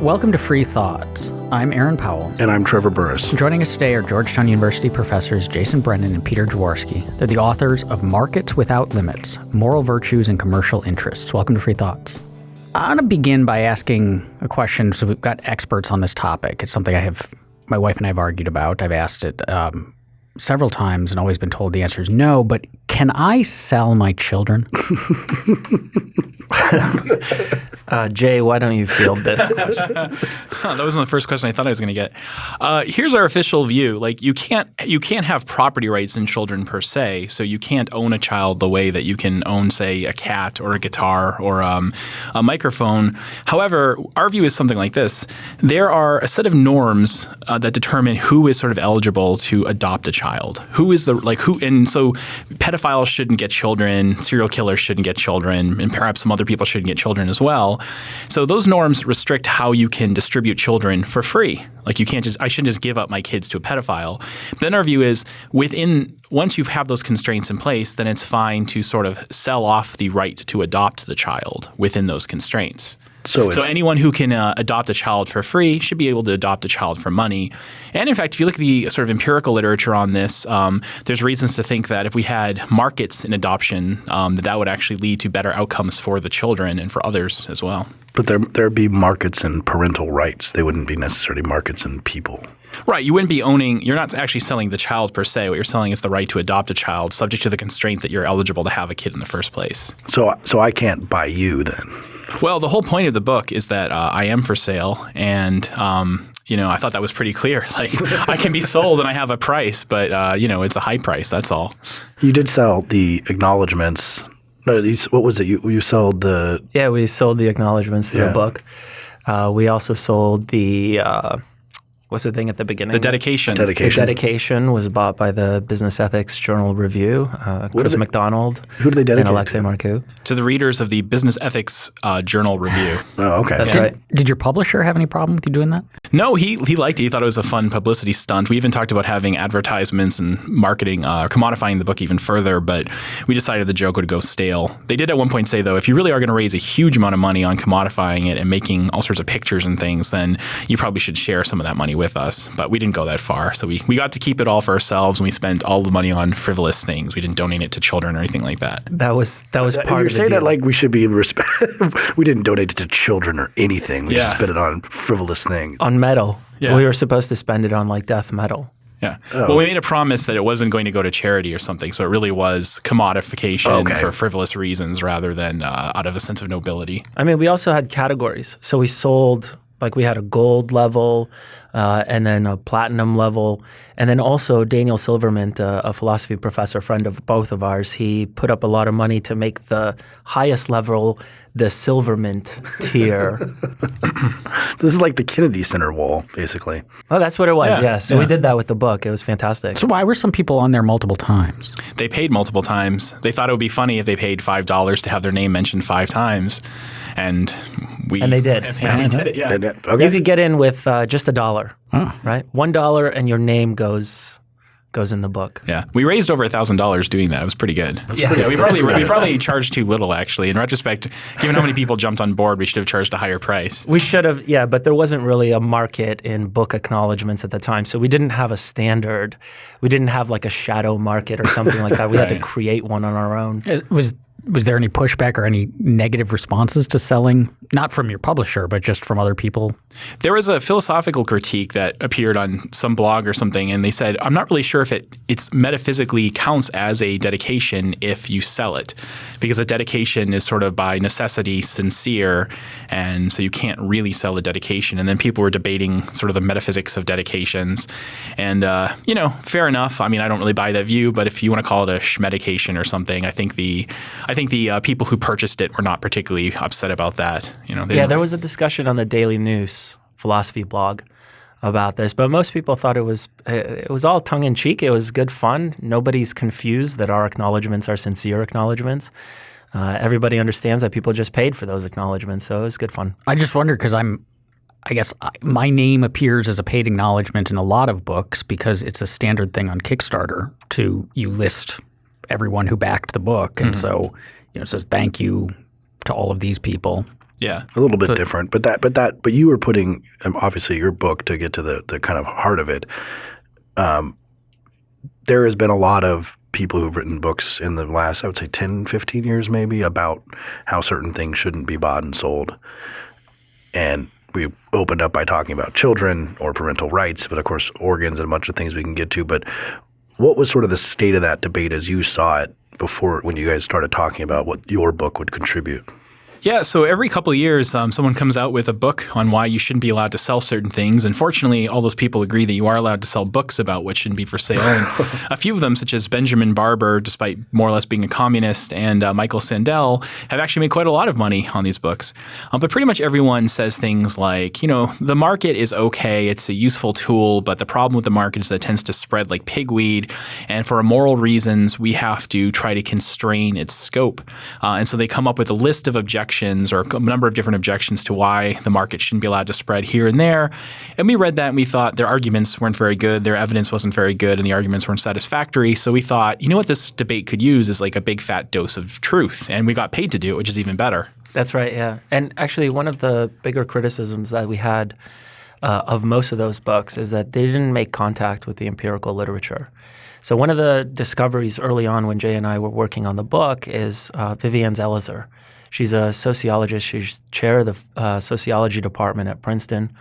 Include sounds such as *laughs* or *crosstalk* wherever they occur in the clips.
Welcome to Free Thoughts. I'm Aaron Powell. And I'm Trevor Burrus. Joining us today are Georgetown University professors Jason Brennan and Peter Jaworski. They're the authors of Markets Without Limits Moral Virtues and Commercial Interests. Welcome to Free Thoughts. I want to begin by asking a question. So, we've got experts on this topic. It's something I have, my wife and I have argued about. I've asked it um, several times and always been told the answer is no, but can I sell my children? *laughs* uh, Jay, why don't you field this? *laughs* that wasn't the first question I thought I was going to get. Uh, here's our official view: like you can't you can't have property rights in children per se, so you can't own a child the way that you can own, say, a cat or a guitar or um, a microphone. However, our view is something like this: there are a set of norms uh, that determine who is sort of eligible to adopt a child. Who is the like who, and so pedophiles shouldn't get children, serial killers shouldn't get children, and perhaps some other people shouldn't get children as well. So those norms restrict how you can distribute children for free. Like you can't just I shouldn't just give up my kids to a pedophile. But then our view is within once you have those constraints in place, then it's fine to sort of sell off the right to adopt the child within those constraints. So, so anyone who can uh, adopt a child for free should be able to adopt a child for money. And in fact, if you look at the sort of empirical literature on this, um, there's reasons to think that if we had markets in adoption, um, that that would actually lead to better outcomes for the children and for others as well. But there there'd be markets in parental rights. They wouldn't be necessarily markets in people. Right. You wouldn't be owning, you're not actually selling the child per se. What you're selling is the right to adopt a child, subject to the constraint that you're eligible to have a kid in the first place. So, so I can't buy you then? Well, the whole point of the book is that uh, I am for sale, and um, you know, I thought that was pretty clear. *laughs* Like, I can be sold, and I have a price, but uh, you know, it's a high price. That's all. You did sell the acknowledgments. No, these, what was it? You you sold the yeah, we sold the acknowledgments to yeah. the book. Uh, we also sold the uh, what's the thing at the beginning? The dedication. dedication. The dedication was bought by the Business Ethics Journal Review, uh, Chris they, MacDonald. Who do they dedicate? And Alexei Marcoux. To the readers of the Business Ethics uh, Journal Review. *sighs* oh, okay. That's did, right. Did your publisher have any problem with you doing that? No, he he liked it. He thought it was a fun publicity stunt. We even talked about having advertisements and marketing, uh, commodifying the book even further, but we decided the joke would go stale. They did at one point say, though, if you really are going to raise a huge amount of money on commodifying it and making all sorts of pictures and things, then you probably should share some of that money with us. But we we didn't go that far. So we, we got to keep it all for ourselves and we spent all the money on frivolous things. We didn't donate it to children or anything like that. That was that was part You're of the saying deal. that like we should be respect. *laughs* we didn't donate it to children or anything. We yeah. just spent it on frivolous things. On metal. Yeah. We were supposed to spend it on like death metal. Yeah. Oh. Well, we made a promise that it wasn't going to go to charity or something. So it really was commodification okay. for frivolous reasons rather than uh, out of a sense of nobility. I mean, we also had categories. So we sold like we had a gold level, uh, and then a platinum level, and then also Daniel Silvermint, uh, a philosophy professor, friend of both of ours. He put up a lot of money to make the highest level the Silvermint tier. *laughs* this is like the Kennedy Center wall, basically. Oh, that's what it was. Yeah. yeah. So yeah. we did that with the book. It was fantastic. So why were some people on there multiple times? They paid multiple times. They thought it would be funny if they paid five dollars to have their name mentioned five times, and we and they did. And we did it. Yeah. Okay. You could get in with uh, just a dollar, oh. right? One dollar, and your name goes goes in the book. Yeah, we raised over a thousand dollars doing that. It was pretty good. Yeah. yeah, we probably we probably charged too little actually. In retrospect, given how many people jumped on board, we should have charged a higher price. We should have, yeah, but there wasn't really a market in book acknowledgments at the time, so we didn't have a standard. We didn't have like a shadow market or something like that. We right. had to create one on our own. It was was there any pushback or any negative responses to selling, not from your publisher, but just from other people? There was a philosophical critique that appeared on some blog or something, and they said, "I'm not really sure if it it's metaphysically counts as a dedication if you sell it, because a dedication is sort of by necessity sincere, and so you can't really sell a dedication." And then people were debating sort of the metaphysics of dedications, and uh, you know, fair enough. I mean, I don't really buy that view, but if you want to call it a schmedication or something, I think the I think the uh, people who purchased it were not particularly upset about that. You know, yeah, there was a discussion on the Daily Nous philosophy blog about this, but most people thought it was it was all tongue in cheek. It was good fun. Nobody's confused that our acknowledgments are sincere acknowledgments. Uh, everybody understands that people just paid for those acknowledgments, so it was good fun. I just wonder because I'm, I guess my name appears as a paid acknowledgement in a lot of books because it's a standard thing on Kickstarter to you list everyone who backed the book, and mm-hmm. so you know says thank you to all of these people. Yeah, a little bit so, different, but that, but that, but you were putting um, obviously your book to get to the the kind of heart of it. Um, there has been a lot of people who've written books in the last, I would say, 10, 15 years maybe about how certain things shouldn't be bought and sold. And we opened up by talking about children or parental rights, but of course, organs and a bunch of things we can get to. But what was sort of the state of that debate as you saw it before when you guys started talking about what your book would contribute? Yeah, so every couple of years, um, someone comes out with a book on why you shouldn't be allowed to sell certain things. And fortunately, all those people agree that you are allowed to sell books about what shouldn't be for sale. And *laughs* a few of them, such as Benjamin Barber, despite more or less being a communist, and uh, Michael Sandel, have actually made quite a lot of money on these books. Um, but pretty much everyone says things like, you know, the market is okay, it's a useful tool, but the problem with the market is that it tends to spread like pigweed. And for moral reasons, we have to try to constrain its scope. Uh, and so they come up with a list of objections objections or a number of different objections to why the market shouldn't be allowed to spread here and there. And we read that and we thought their arguments weren't very good, their evidence wasn't very good, and the arguments weren't satisfactory. So we thought, you know what this debate could use is like a big fat dose of truth. And we got paid to do it, which is even better. That's right, yeah. And actually, one of the bigger criticisms that we had uh, of most of those books is that they didn't make contact with the empirical literature. So one of the discoveries early on when Jay and I were working on the book is uh, Vivienne Zelizer. She's a sociologist. She's chair of the uh, sociology department at Princeton,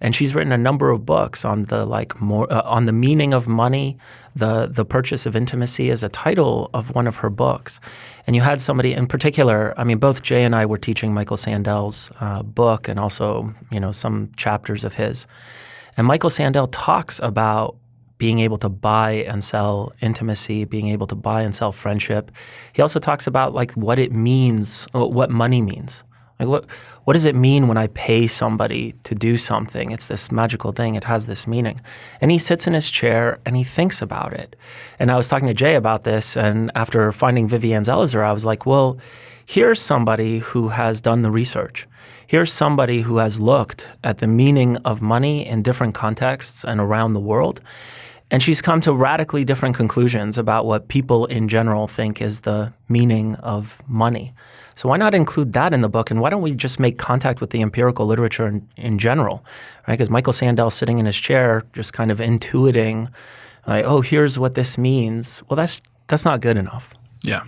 and she's written a number of books on the like more uh, on the meaning of money. The the purchase of intimacy is a title of one of her books, and you had somebody in particular. I mean, both Jay and I were teaching Michael Sandel's uh, book, and also you know some chapters of his. And Michael Sandel talks about being able to buy and sell intimacy, being able to buy and sell friendship. He also talks about like what it means, uh, what money means. Like what what does it mean when I pay somebody to do something? It's this magical thing. It has this meaning. And he sits in his chair and he thinks about it. And I was talking to Jay about this, and after finding Vivian Zelizer, I was like, well, here's somebody who has done the research. Here's somebody who has looked at the meaning of money in different contexts and around the world. And she's come to radically different conclusions about what people in general think is the meaning of money. So why not include that in the book? And why don't we just make contact with the empirical literature in, in general? Right? Because Michael Sandel sitting in his chair, just kind of intuiting, like, oh, here's what this means. Well, that's that's not good enough. Yeah.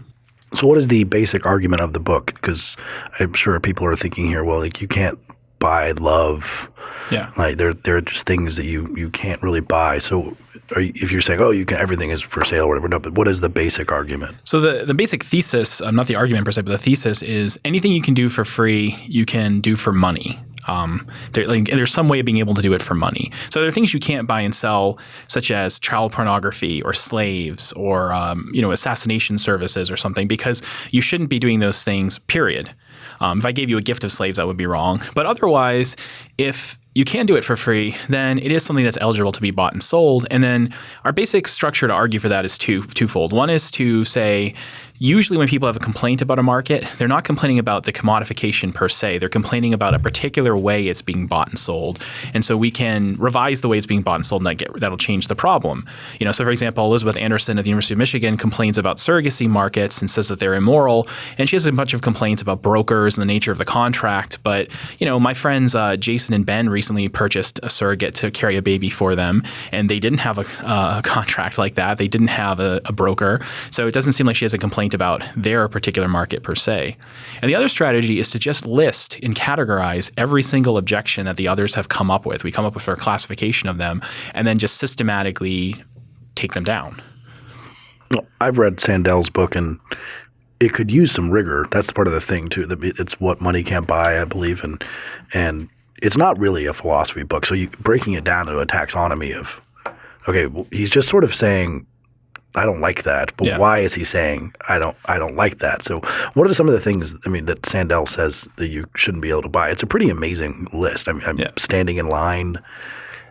So what is the basic argument of the book? Because I'm sure people are thinking here, well, like you can't buy love. Yeah. Like there, there are just things that you you can't really buy. So you, if you're saying, oh, you can everything is for sale or whatever, no, but what is the basic argument? So the the basic thesis, um, not the argument per se, but the thesis is anything you can do for free, you can do for money. Um, there, like, there's some way of being able to do it for money. So there are things you can't buy and sell, such as child pornography or slaves or um, you know assassination services or something, because you shouldn't be doing those things. Period. Um, if I gave you a gift of slaves, that would be wrong. But otherwise, if you can do it for free, then it is something that's eligible to be bought and sold. And then our basic structure to argue for that is two twofold. One is to say usually when people have a complaint about a market, they're not complaining about the commodification per se. They're complaining about a particular way it's being bought and sold. And so we can revise the way it's being bought and sold and that get, that'll change the problem. You know, so for example, Elizabeth Anderson at the University of Michigan complains about surrogacy markets and says that they're immoral. And she has a bunch of complaints about brokers and the nature of the contract. But, you know, my friends uh, Jason and Ben recently purchased a surrogate to carry a baby for them. And they didn't have a, uh, a *laughs* contract like that. They didn't have a, a broker. So it doesn't seem like she has a complaint about their particular market per se. And the other strategy is to just list and categorize every single objection that the others have come up with. We come up with a classification of them and then just systematically take them down. Well, I've read Sandel's book and it could use some rigor. That's part of the thing too. It's what money can't buy, I believe, and and it's not really a philosophy book. So you breaking it down to a taxonomy of okay, well, he's just sort of saying I don't like that. But yeah. why is he saying I don't I don't like that? So what are some of the things I mean that Sandel says that you shouldn't be able to buy? It's a pretty amazing list. I mean, I'm yeah. standing in line.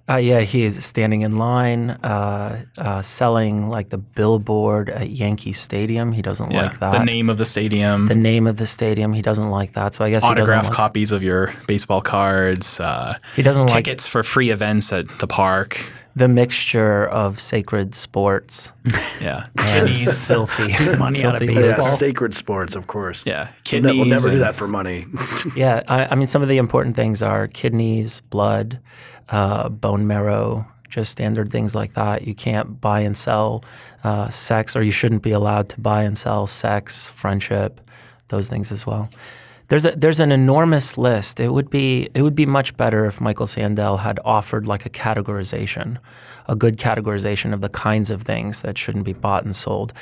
Uh, yeah, he is standing in line, uh, uh, selling like the billboard at Yankee Stadium. He doesn't yeah, like that. The name of the stadium. The name of the stadium. He doesn't like that. So I guess autograph like copies of your baseball cards. Uh, he doesn't tickets like for free events at the park. The mixture of sacred sports *laughs* Yeah. and Kidneys. filthy Money out of filthy baseball. Yeah, sacred sports, of course. Yeah. We'll, Kidneys. ne- we'll never do that for money. *laughs* Yeah, I, I mean, some of the important things are kidneys, blood, uh, bone marrow, just standard things like that. You can't buy and sell uh, sex, or you shouldn't be allowed to buy and sell sex, friendship, those things as well. There's a there's an enormous list. It would be it would be much better if Michael Sandel had offered like a categorization, a good categorization of the kinds of things that shouldn't be bought and sold.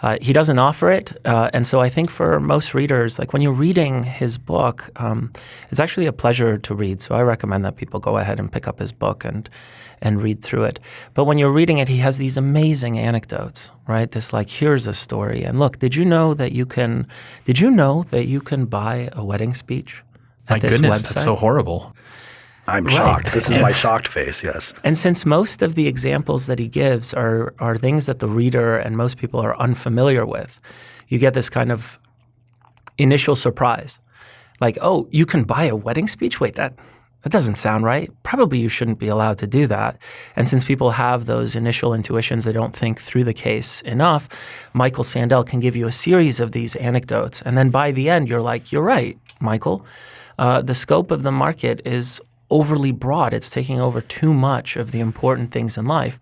Uh, he doesn't offer it, uh, and so I think for most readers, like when you're reading his book, um, it's actually a pleasure to read. So I recommend that people go ahead and pick up his book and and read through it. But when you're reading it, he has these amazing anecdotes, right? This like, here's a story, and look, did you know that you can? Did you know that you can buy a wedding speech at My this goodness, website? that's so horrible. I'm shocked. This is my *laughs* shocked face. Yes. And since most of the examples that he gives are are things that the reader and most people are unfamiliar with, you get this kind of initial surprise. Like, oh, you can buy a wedding speech? Wait, that that doesn't sound right. Probably you shouldn't be allowed to do that. And since people have those initial intuitions, they don't think through the case enough, Michael Sandel can give you a series of these anecdotes. And then by the end, you're like, you're right, Michael. Uh, the scope of the market is overly broad. It's taking over too much of the important things in life.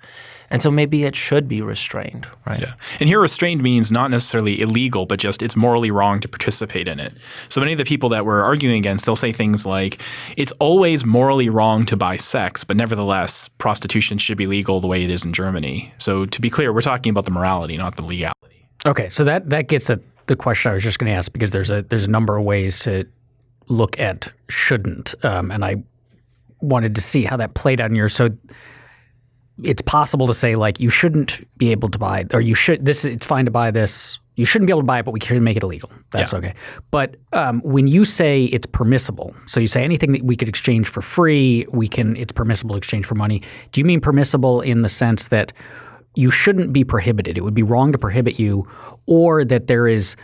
And so maybe it should be restrained, right? Yeah. And here restrained means not necessarily illegal, but just it's morally wrong to participate in it. So many of the people that we're arguing against, they'll say things like, it's always morally wrong to buy sex, but nevertheless, prostitution should be legal the way it is in Germany. So to be clear, we're talking about the morality, not the legality. Okay, so that that gets at the question I was just going to ask because there's a there's a number of ways to look at shouldn't, um, and I wanted to see how that played out in yours. So it's possible to say like you shouldn't be able to buy, or you should this it's fine to buy this. You shouldn't be able to buy it, but we can make it illegal. That's Yeah. okay. But um, when you say it's permissible, so you say anything that we could exchange for free, we can. It's permissible to exchange for money. Do you mean permissible in the sense that you shouldn't be prohibited? It would be wrong to prohibit you, or that there is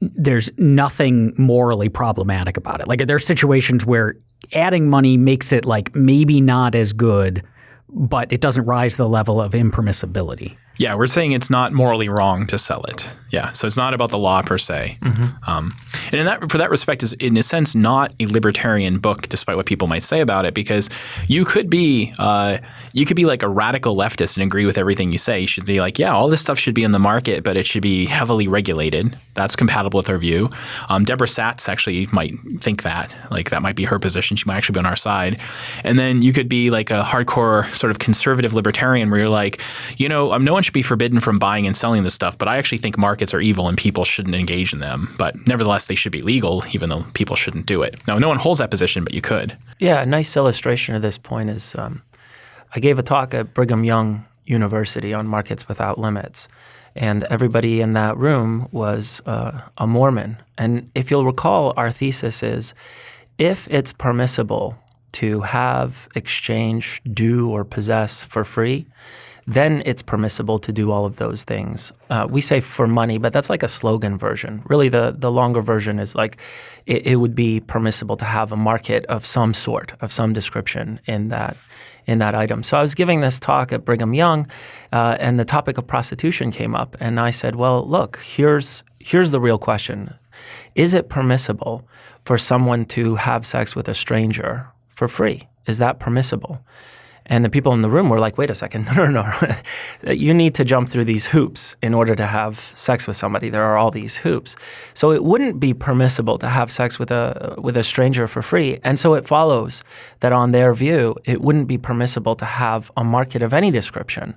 there's nothing morally problematic about it. Like there are situations where adding money makes it like maybe not as good, but it doesn't rise to the level of impermissibility. Yeah, we're saying it's not morally wrong to sell it. Yeah, so it's not about the law per se. Um, and in that, for that respect, is in a sense not a libertarian book, despite what people might say about it, because you could be uh, you could be like a radical leftist and agree with everything you say. You should be like, yeah, all this stuff should be in the market, but it should be heavily regulated. That's compatible with our view. Um, Deborah Satz actually might think that, like that might be her position. She might actually be on our side. And then you could be like a hardcore sort of conservative libertarian, where you're like, you know, um, no one be forbidden from buying and selling this stuff, but I actually think markets are evil and people shouldn't engage in them. But nevertheless, they should be legal, even though people shouldn't do it. Now, no one holds that position, but you could. Yeah, a nice illustration of this point is um, I gave a talk at Brigham Young University on markets without limits. And everybody in that room was uh, a Mormon. And if you'll recall, our thesis is if it's permissible to have, exchange, do, or possess for free, then it's permissible to do all of those things. Uh, we say for money, but that's like a slogan version. Really, the, the longer version is like it, it would be permissible to have a market of some sort, of some description in that in that item. So I was giving this talk at Brigham Young, uh, and the topic of prostitution came up, and I said, "Well, look, here's here's the real question: Is it permissible for someone to have sex with a stranger for free? Is that permissible?" And the people in the room were like, wait a second, *laughs* no, no, no. you need to jump through these hoops in order to have sex with somebody. There are all these hoops. So it wouldn't be permissible to have sex with a, with a stranger for free. And so it follows that on their view, it wouldn't be permissible to have a market of any description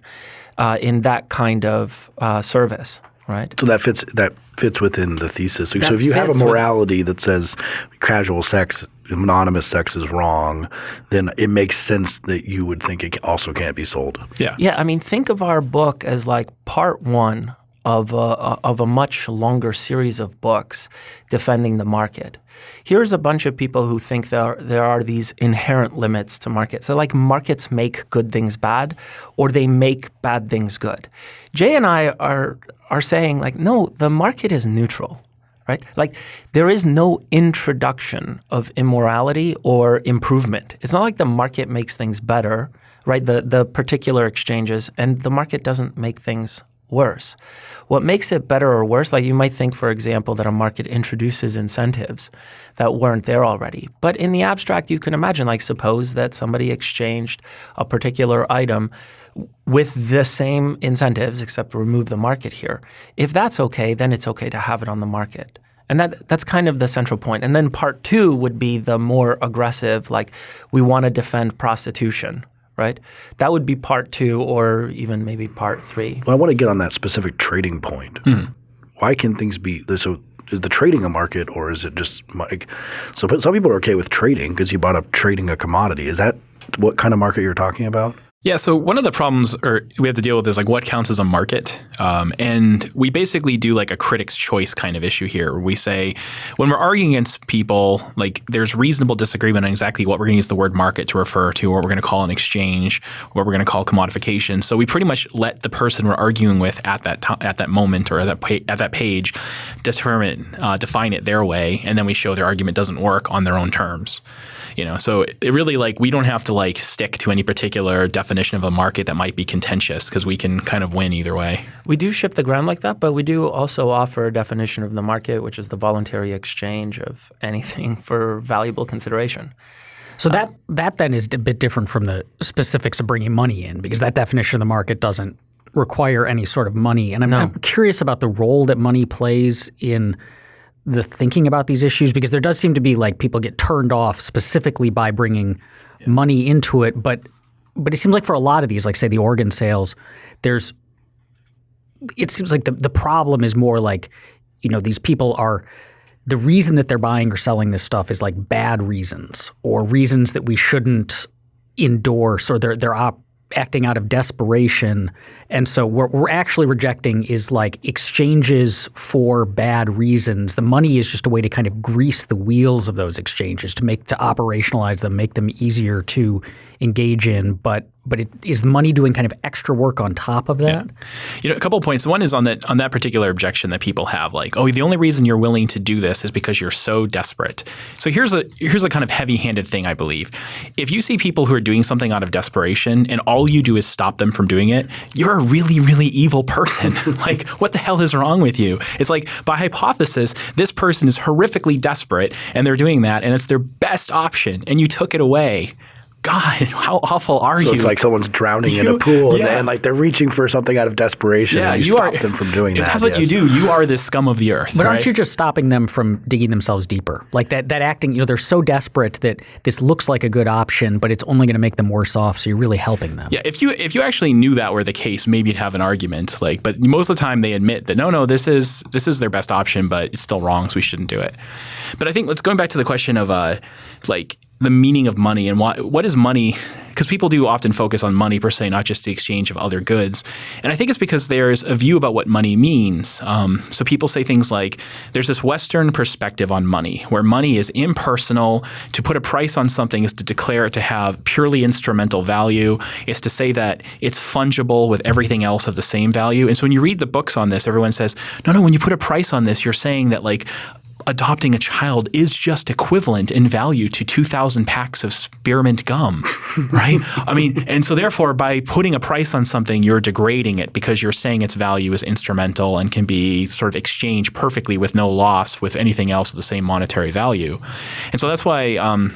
uh, in that kind of uh, service, right? So that fits that fits within the thesis. So, if you have a fits with- morality that says casual sex, anonymous sex is wrong, then it makes sense that you would think it also can't be sold. Yeah. Yeah, I mean, think of our book as like part one of a, of a much longer series of books defending the market. Here's a bunch of people who think there there are these inherent limits to markets. So, like, markets make good things bad, or they make bad things good. Jay and I are are saying like, no, the market is neutral right? Like there is no introduction of immorality or improvement. It's not like the market makes things better right? The the particular exchanges, and the market doesn't make things worse. What makes it better or worse, like you might think, for example, that a market introduces incentives that weren't there already. But in the abstract, you can imagine, like, suppose that somebody exchanged a particular item with the same incentives, except remove the market here. If that's okay, then it's okay to have it on the market. And that that's kind of the central point. And then part two would be the more aggressive, like we want to defend prostitution, right? That would be part two or even maybe part three. Well, I want to get on that specific trading point. Hmm. Why can things be so? Is the trading a market or is it just like so? Some people are okay with trading because you bought up trading a commodity. Is that what kind of market you're talking about? Yeah, so one of the problems or we have to deal with is like what counts as a market, um, and we basically do like a critic's choice kind of issue here. We say when we're arguing against people, like there's reasonable disagreement on exactly what we're going to use the word market to refer to, what we're going to call an exchange, what we're going to call commodification. So we pretty much let the person we're arguing with at that time, at that moment or at that pa- at that page determine uh, define it their way, and then we show their argument doesn't work on their own terms you know so it really like we don't have to like stick to any particular definition of a market that might be contentious because we can kind of win either way We do shift the ground like that, but we do also offer a definition of the market, which is the voluntary exchange of anything *laughs* for valuable consideration. So uh, that that then is a bit different from the specifics of bringing money in because that definition of the market doesn't require any sort of money. And I'm, I'm curious about the role that money plays in the thinking about these issues because there does seem to be like people get turned off specifically by bringing money into it, but but it seems like for a lot of these, like say the organ sales, there's it seems like the the problem is more like you know these people are the reason that they're buying or selling this stuff is like bad reasons or reasons that we shouldn't endorse or they're they're op- acting out of desperation. And so what we're actually rejecting is like exchanges for bad reasons. The money is just a way to kind of grease the wheels of those exchanges to make to operationalize them make them easier to engage in but but it, is money doing kind of extra work on top of that You know, a couple of points. One is on that on that particular objection that people have, like, oh, the only reason you're willing to do this is because you're so desperate. So here's a here's a kind of heavy-handed thing, I believe. If you see people who are doing something out of desperation and all you do is stop them from doing it, you're a really, really evil person. *laughs* like, what the hell is wrong with you? It's like by hypothesis, this person is horrifically desperate and they're doing that, and it's their best option, and you took it away. God, *laughs* how awful are So you? it's like someone's drowning in a pool yeah. and like they're reaching for something out of desperation yeah, and you, you stop are them from doing if that. That's what yes. you do. You are the scum of the earth. But aren't you just stopping them from digging themselves deeper? Like that, that acting, you know, they're so desperate that this looks like a good option, but it's only going to make them worse off. So you're really helping them. Yeah, if you if you actually knew that were the case, maybe you'd have an argument. Like, but most of the time they admit that no, no, this is this is their best option, but it's still wrong, so we shouldn't do it. But I think let's going back to the question of uh, like the meaning of money and what what is money because people do often focus on money per se, not just the exchange of other goods. And I think it's because there's a view about what money means. Um, so people say things like there's this Western perspective on money, where money is impersonal. To put a price on something is to declare it to have purely instrumental value. It's to say that it's fungible with everything else of the same value. And so when you read the books on this, everyone says, no, no, when you put a price on this, you're saying that like adopting a child is just equivalent in value to 2,000 packs of spearmint gum, *laughs* right? I mean, and so therefore, by putting a price on something, you're degrading it because you're saying its value is instrumental and can be sort of exchanged perfectly with no loss with anything else of the same monetary value. And so that's why. Um,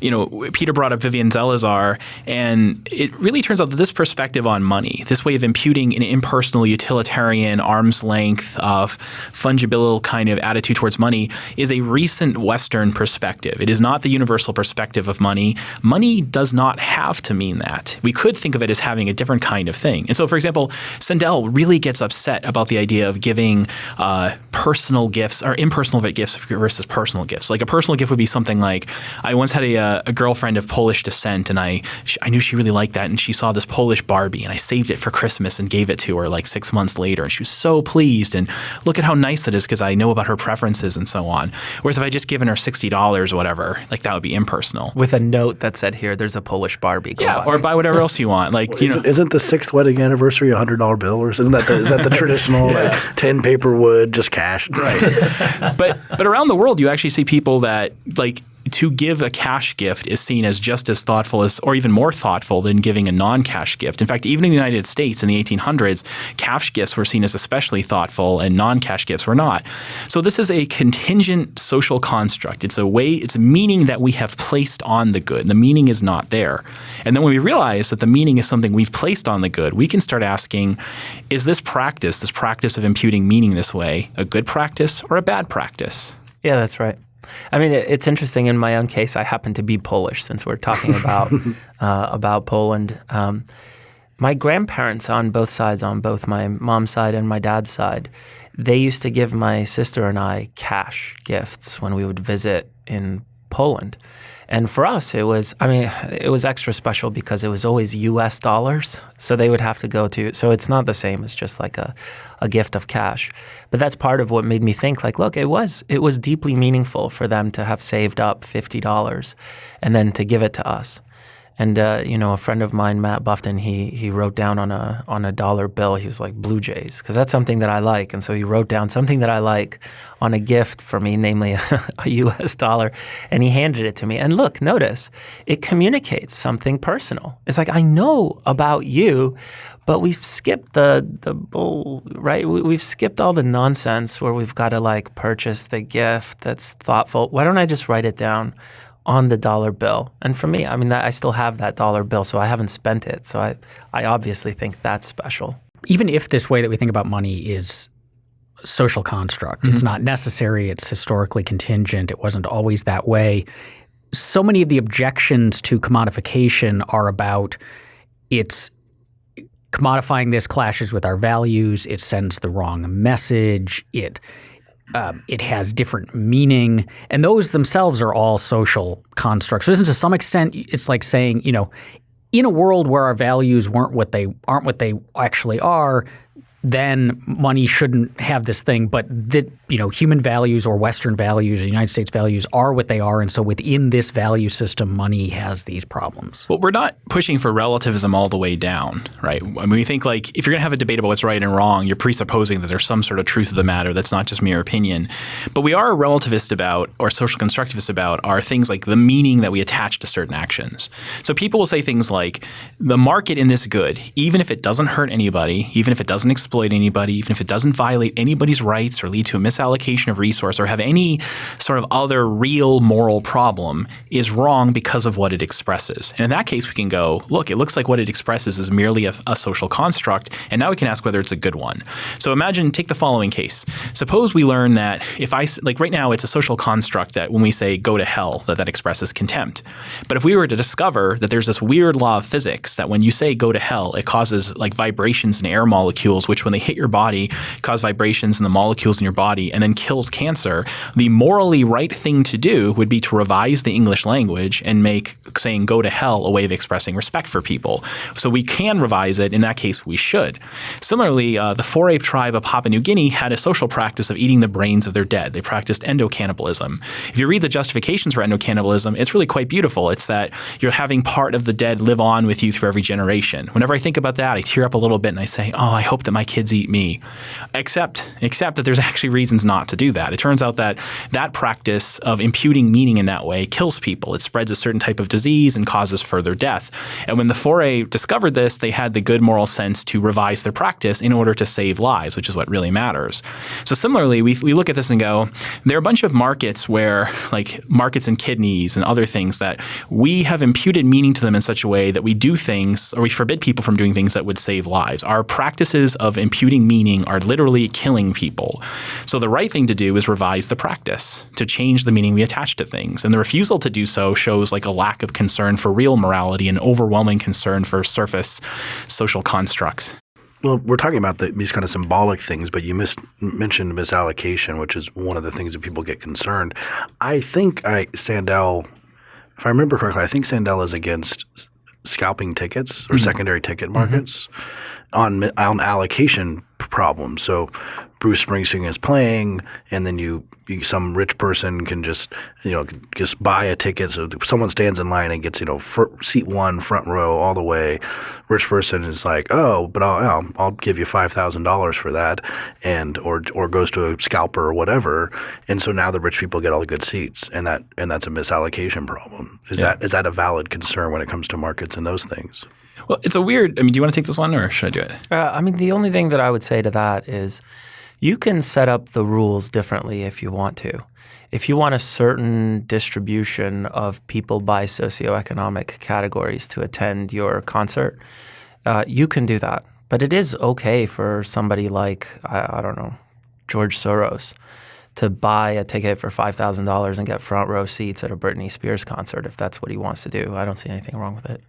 you know, Peter brought up Vivian Zelizer, and it really turns out that this perspective on money, this way of imputing an impersonal, utilitarian, arm's length, of fungible kind of attitude towards money, is a recent Western perspective. It is not the universal perspective of money. Money does not have to mean that. We could think of it as having a different kind of thing. And so, for example, Sandel really gets upset about the idea of giving uh, personal gifts or impersonal gifts versus personal gifts. Like a personal gift would be something like I once had a, uh, a girlfriend of Polish descent, and I sh- I knew she really liked that, and she saw this Polish Barbie, and I saved it for Christmas and gave it to her like six months later, and she was so pleased. And look at how nice it is because I know about her preferences and so on. Whereas if I just given her sixty dollars or whatever, like that would be impersonal. With a note that said, "Here, there's a Polish Barbie." Go Yeah, buy or buy whatever else you want. Like you Isn't, isn't the sixth wedding anniversary a hundred dollar bill, or isn't that the, is that the *laughs* traditional like tin paper wood just cash? Right. but but around the world, you actually see people that like to give a cash gift is seen as just as thoughtful as, or even more thoughtful than giving a non-cash gift. In fact, even in the United States in the 1800s, cash gifts were seen as especially thoughtful, and non-cash gifts were not. So this is a contingent social construct. It's a way, it's a meaning that we have placed on the good. The meaning is not there. And then when we realize that the meaning is something we've placed on the good, we can start asking, is this practice, this practice of imputing meaning this way, a good practice or a bad practice? Yeah, that's right. I mean, it's interesting. In my own case, I happen to be Polish, since we're talking about *laughs* uh, about Poland. Um, my grandparents on both sides, on both my mom's side and my dad's side, they used to give my sister and I cash gifts when we would visit in Poland. And for us, it was, I mean, it was extra special because it was always US dollars. So they would have to go to, so it's not the same It's just like a, a gift of cash. But that's part of what made me think like, look, it was, it was deeply meaningful for them to have saved up $50 and then to give it to us. And uh, you know, a friend of mine, Matt Buffton, he he wrote down on a on a dollar bill. He was like Blue Jays because that's something that I like. And so he wrote down something that I like on a gift for me, namely *laughs* a, a U.S. dollar, and he handed it to me. And look, notice it communicates something personal. It's like I know about you, but we've skipped the the bull, right? We, have skipped all the nonsense where we've got to like purchase the gift that's thoughtful. Why don't I just write it down? On the dollar bill. And for me, I mean, I still have that dollar bill, so I haven't spent it. So I, I obviously think that's special. Even if this way that we think about money is social construct, mm-hmm. it's not necessary, it's historically contingent, it wasn't always that way. So many of the objections to commodification are about it's commodifying this clashes with our values, it sends the wrong message, it um, it has different meaning, and those themselves are all social constructs. So, to some extent, it's like saying, you know, in a world where our values weren't what they aren't what they actually are, then money shouldn't have this thing. But that you know, human values or Western values or United States values are what they are, and so within this value system, money has these problems. Well, we're not pushing for relativism all the way down, right? I mean, we think like if you're going to have a debate about what's right and wrong, you're presupposing that there's some sort of truth of the matter that's not just mere opinion. But we are relativist about, or social constructivist about, are things like the meaning that we attach to certain actions. So people will say things like the market in this good, even if it doesn't hurt anybody, even if it doesn't exploit anybody, even if it doesn't violate anybody's rights or lead to a misallocation of resource or have any sort of other real moral problem, is wrong because of what it expresses. And in that case, we can go, look, it looks like what it expresses is merely a, a social construct, and now we can ask whether it's a good one. So imagine, take the following case. Suppose we learn that if I, like right now, it's a social construct that when we say go to hell, that that expresses contempt. But if we were to discover that there's this weird law of physics that when you say go to hell, it causes like vibrations in air molecules, which when they hit your body cause vibrations in the molecules in your body and then kills cancer, the morally right thing to do would be to revise the English language and make saying go to hell a way of expressing respect for people. So we can revise it. In that case, we should. Similarly, uh, the four ape tribe of Papua New Guinea had a social practice of eating the brains of their dead. They practiced endocannibalism. If you read the justifications for endocannibalism, it's really quite beautiful. It's that you're having part of the dead live on with you through every generation. Whenever I think about that, I tear up a little bit and I say, oh, I hope that my kids eat me. Except, except that there's actually reasons not to do that. It turns out that that practice of imputing meaning in that way kills people. It spreads a certain type of disease and causes further death. And when the Fore discovered this, they had the good moral sense to revise their practice in order to save lives, which is what really matters. So similarly, we, we look at this and go, there are a bunch of markets where, like markets in kidneys and other things, that we have imputed meaning to them in such a way that we do things or we forbid people from doing things that would save lives. Our practices of imputing meaning are literally killing people. So the right thing to do is revise the practice to change the meaning we attach to things. And the refusal to do so shows like a lack of concern for real morality and overwhelming concern for surface social constructs. Well, we're talking about the, these kind of symbolic things, but you missed, mentioned misallocation, which is one of the things that people get concerned. I think I Sandel, if I remember correctly, I think Sandel is against scalping tickets or mm-hmm. secondary ticket markets mm-hmm. On on allocation problems. So Bruce Springsteen is playing, and then you, you some rich person can just you know just buy a ticket. So someone stands in line and gets you know seat one, front row, all the way. Rich person is like, oh, but I'll I'll, I'll give you five thousand dollars for that, and or or goes to a scalper or whatever, and so now the rich people get all the good seats, and that and that's a misallocation problem. Is Yeah. that is that a valid concern when it comes to markets and those things? Well, it's a weird. I mean, do you want to take this one or should I do it? Uh, I mean, the only thing that I would say to that is you can set up the rules differently if you want to. If you want a certain distribution of people by socioeconomic categories to attend your concert, uh, you can do that. But it is okay for somebody like, I, I don't know, George Soros to buy a ticket for $5,000 and get front row seats at a Britney Spears concert if that's what he wants to do. I don't see anything wrong with it.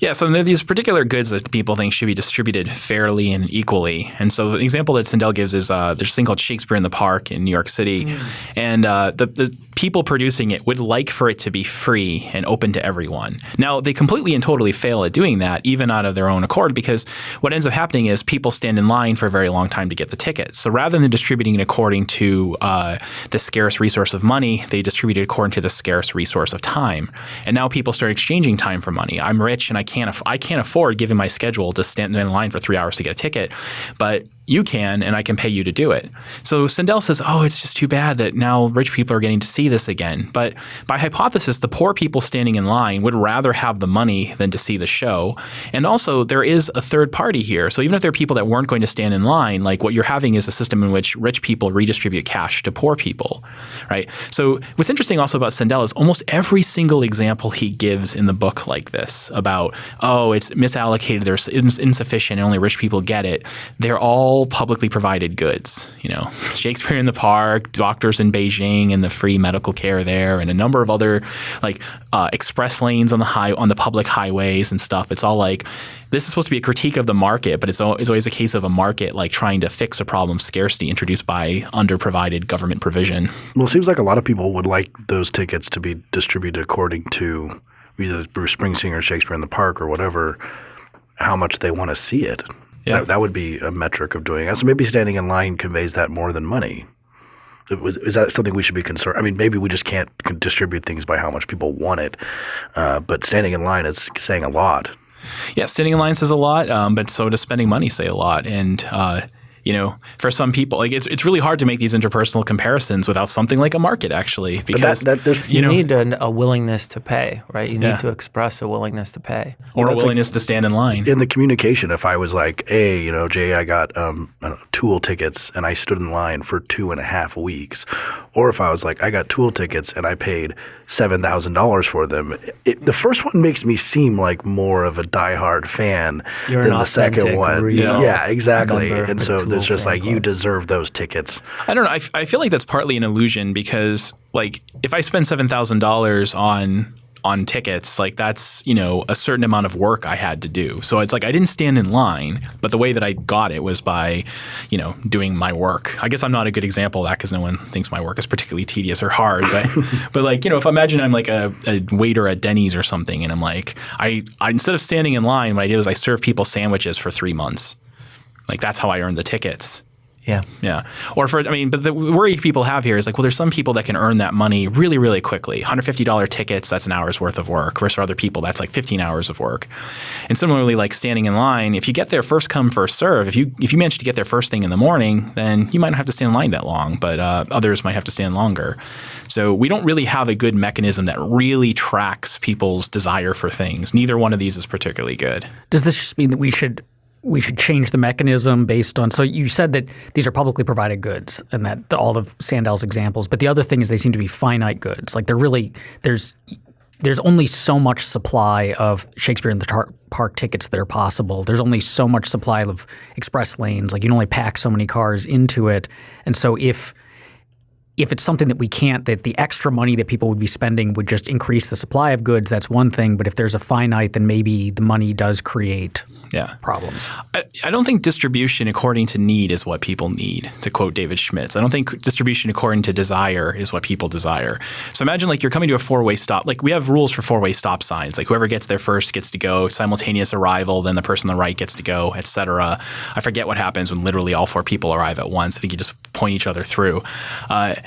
Yeah, so there are these particular goods that people think should be distributed fairly and equally. And so the example that Sandel gives is uh, there's a thing called Shakespeare in the Park in New York City. And uh, the, the people producing it would like for it to be free and open to everyone. Now, they completely and totally fail at doing that, even out of their own accord, because what ends up happening is people stand in line for a very long time to get the tickets. So rather than distributing it according to uh, the scarce resource of money, they distribute it according to the scarce resource of time. And now people start exchanging time for money. I'm rich and I can't I can't afford, given my schedule, to stand in line for three hours to get a ticket, but you can, and I can pay you to do it. So Sandel says, oh, it's just too bad that now rich people are getting to see this again. But by hypothesis, the poor people standing in line would rather have the money than to see the show. And also, there is a third party here. So even if there are people that weren't going to stand in line, like what you're having is a system in which rich people redistribute cash to poor people, right? So what's interesting also about Sandel is almost every single example he gives in the book like this about, oh, it's misallocated, there's ins- insufficient, and only rich people get it. They're all publicly provided goods. You know, Shakespeare in the Park, doctors in Beijing, and the free medical care there, and a number of other like uh, express lanes on the high on the public highways and stuff. It's all like this is supposed to be a critique of the market, but it's, it's always a case of a market like trying to fix a problem scarcity introduced by underprovided government provision. Well, it seems like a lot of people would like those tickets to be distributed according to either Bruce Springsteen or Shakespeare in the Park or whatever, how much they want to see it. Yeah. That, that would be a metric of doing it. So maybe standing in line conveys that more than money. Was- Is that something we should be concerned? I mean, maybe we just can't distribute things by how much people want it, uh, but standing in line is saying a lot. Yeah, standing in line says a lot, um, but so does spending money say a lot. And uh, you know, for some people, like it's it's really hard to make these interpersonal comparisons without something like a market, actually, because that, that You, You know- need an, a willingness to pay, right? You Yeah. need to express a willingness to pay. or a that's like- willingness to stand in line. in the communication, if I was like, "Hey, you know, Jay, I got um, I don't know, Tool tickets and I stood in line for two and a half weeks," or if I was like, "I got Tool tickets and I paid seven thousand dollars for them," it, the first one makes me seem like more of a diehard fan You're than an the second one. real yeah, exactly. member And so Tool there's just fan like you deserve those tickets. I don't know. I, f- I feel like that's partly an illusion because, like, if I spend seven thousand dollars on on tickets, like that's you know a certain amount of work I had to do. So it's like I didn't stand in line, but the way that I got it was by, you know, doing my work. I guess I'm not a good example of that because no one thinks my work is particularly tedious or hard. But *laughs* but like you know, if I imagine I'm like a, a waiter at Denny's or something, and I'm like I, I instead of standing in line, what I did was I served people sandwiches for three months. Like that's how I earned the tickets. Yeah. Yeah. Or for, I mean, but the worry people have here is like, well, there's some people that can earn that money really, really quickly. $150 tickets, that's an hour's worth of work. Versus other people, that's like 15 hours of work. And similarly, like standing in line, if you get there first come, first serve, if you, if you manage to get there first thing in the morning, then you might not have to stand in line that long, but uh, others might have to stand longer. So we don't really have a good mechanism that really tracks people's desire for things. Neither one of these is particularly good. Does this just mean that we should we should change the mechanism based on? So you said that these are publicly provided goods, and that all of Sandel's examples. But the other thing is they seem to be finite goods. Like they're really there's there's only so much supply of Shakespeare in the Tar- Park tickets that are possible. There's only so much supply of express lanes. Like you can only pack so many cars into it, and so if if it's something that we can't, that the extra money that people would be spending would just increase the supply of goods, that's one thing. But if there's a finite, then maybe the money does create yeah. problems. I, I, don't think distribution according to need is what people need, to quote David Schmidtz. I don't think distribution according to desire is what people desire. So imagine like you're coming to a four way stop. Like we have rules for four way stop signs. Like whoever gets there first gets to go, simultaneous arrival, then the person on the right gets to go, etc. I forget what happens when literally all four people arrive at once. I think you just point each other through. Uh,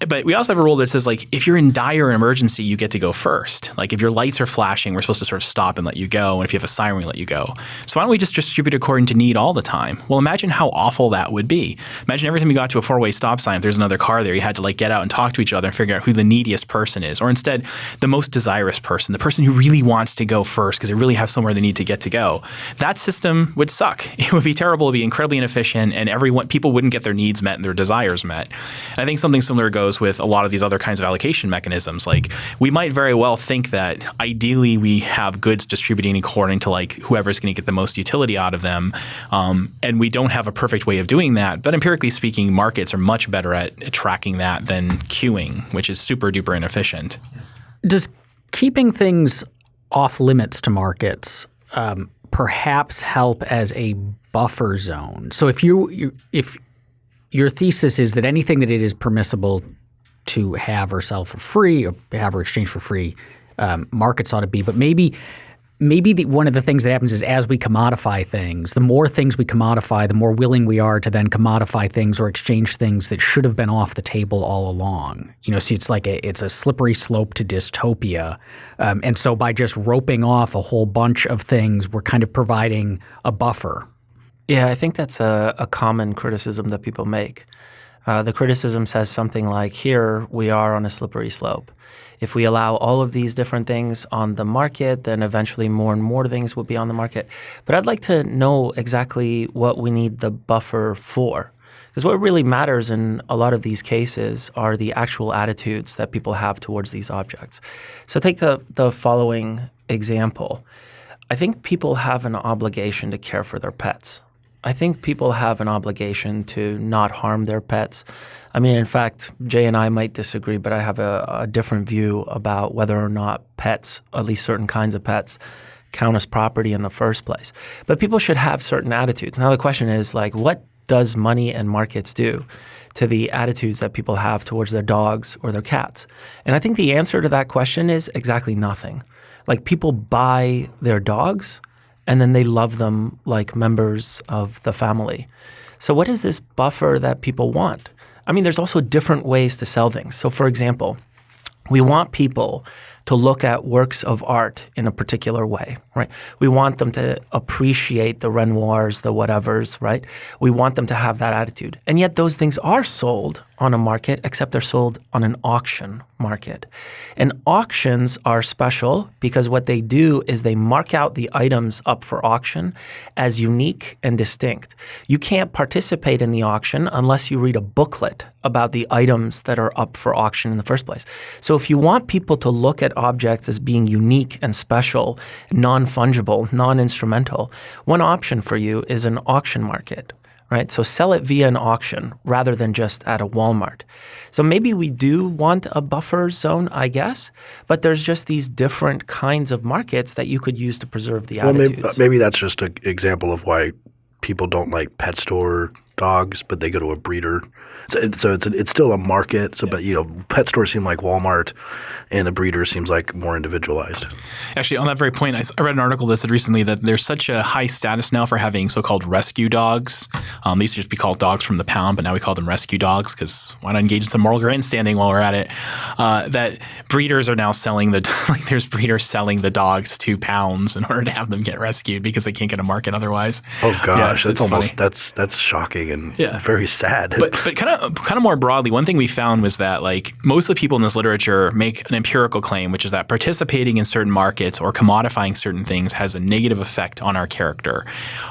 but we also have a rule that says like if you're in dire emergency, you get to go first. Like if your lights are flashing, we're supposed to sort of stop and let you go. And if you have a siren, we let you go. So why don't we just distribute according to need all the time? Well, imagine how awful that would be. Imagine every time you got to a four way stop sign, if there's another car there, you had to like get out and talk to each other and figure out who the neediest person is. Or instead, the most desirous person, the person who really wants to go first because they really have somewhere they need to get to go. That system would suck. *laughs* It would be terrible. It would be incredibly inefficient, and everyone people wouldn't get their needs met and their desires met. And I think something similar goes with a lot of these other kinds of allocation mechanisms. Like we might very well think that ideally we have goods distributing according to like whoever's going to get the most utility out of them, um, and we don't have a perfect way of doing that. But empirically speaking, markets are much better at tracking that than queuing, which is super duper inefficient. Does keeping things off limits to markets um, perhaps help as a buffer zone? So if you, you if your thesis is that anything that it is permissible to have or sell for free or have or exchange for free, um, markets ought to be. But maybe maybe the, one of the things that happens is as we commodify things, the more things we commodify, the more willing we are to then commodify things or exchange things that should have been off the table all along. You know, so it's like a, it's a slippery slope to dystopia. Um, and so by just roping off a whole bunch of things, we're kind of providing a buffer yeah, I think that's a, a common criticism that people make. Uh, the criticism says something like, here we are on a slippery slope. If we allow all of these different things on the market, then eventually more and more things will be on the market. But I'd like to know exactly what we need the buffer for. Because what really matters in a lot of these cases are the actual attitudes that people have towards these objects. So take the, the following example. I think people have an obligation to care for their pets. I think people have an obligation to not harm their pets. I mean, in fact, Jay and I might disagree, but I have a, a, different view about whether or not pets, at least certain kinds of pets, count as property in the first place. But people should have certain attitudes. Now, the question is like, what does money and markets do to the attitudes that people have towards their dogs or their cats? And I think the answer to that question is exactly nothing. Like, people buy their dogs and then they love them like members of the family. So, what is this buffer that people want? I mean, there's also different ways to sell things. So, for example, we want people to look at works of art in a particular way, right? We want them to appreciate the Renoirs, the whatevers, right? We want them to have that attitude. And yet those things are sold on a market, except they're sold on an auction market. And auctions are special because what they do is they mark out the items up for auction as unique and distinct. You can't participate in the auction unless you read a booklet about the items that are up for auction in the first place. So if you want people to look at objects as being unique and special, non-fungible, non-instrumental, one option for you is an auction market right? So sell it via an auction rather than just at a Walmart. So maybe we do want a buffer zone, I guess, but there's just these different kinds of markets that you could use to preserve the well, attitudes. Maybe, maybe that's just an example of why people don't like pet store dogs, but they go to a breeder so, so it's a, it's still a market. So, yeah. but you know, pet stores seem like Walmart, and a breeder seems like more individualized. Actually, on that very point, I, I, read an article that said recently that there's such a high status now for having so-called rescue dogs. Um, they used to just be called dogs from the pound, but now we call them rescue dogs because why not engage in some moral grandstanding while we're at it? Uh, that breeders are now selling the *laughs* like there's breeders selling the dogs to pounds in order to have them get rescued because they can't get a market otherwise. Oh gosh, yeah, that's almost funny. that's that's shocking and yeah. very sad. But but kind of kind of more broadly, one thing we found was that like most of the people in this literature make an empirical claim, which is that participating in certain markets or commodifying certain things has a negative effect on our character.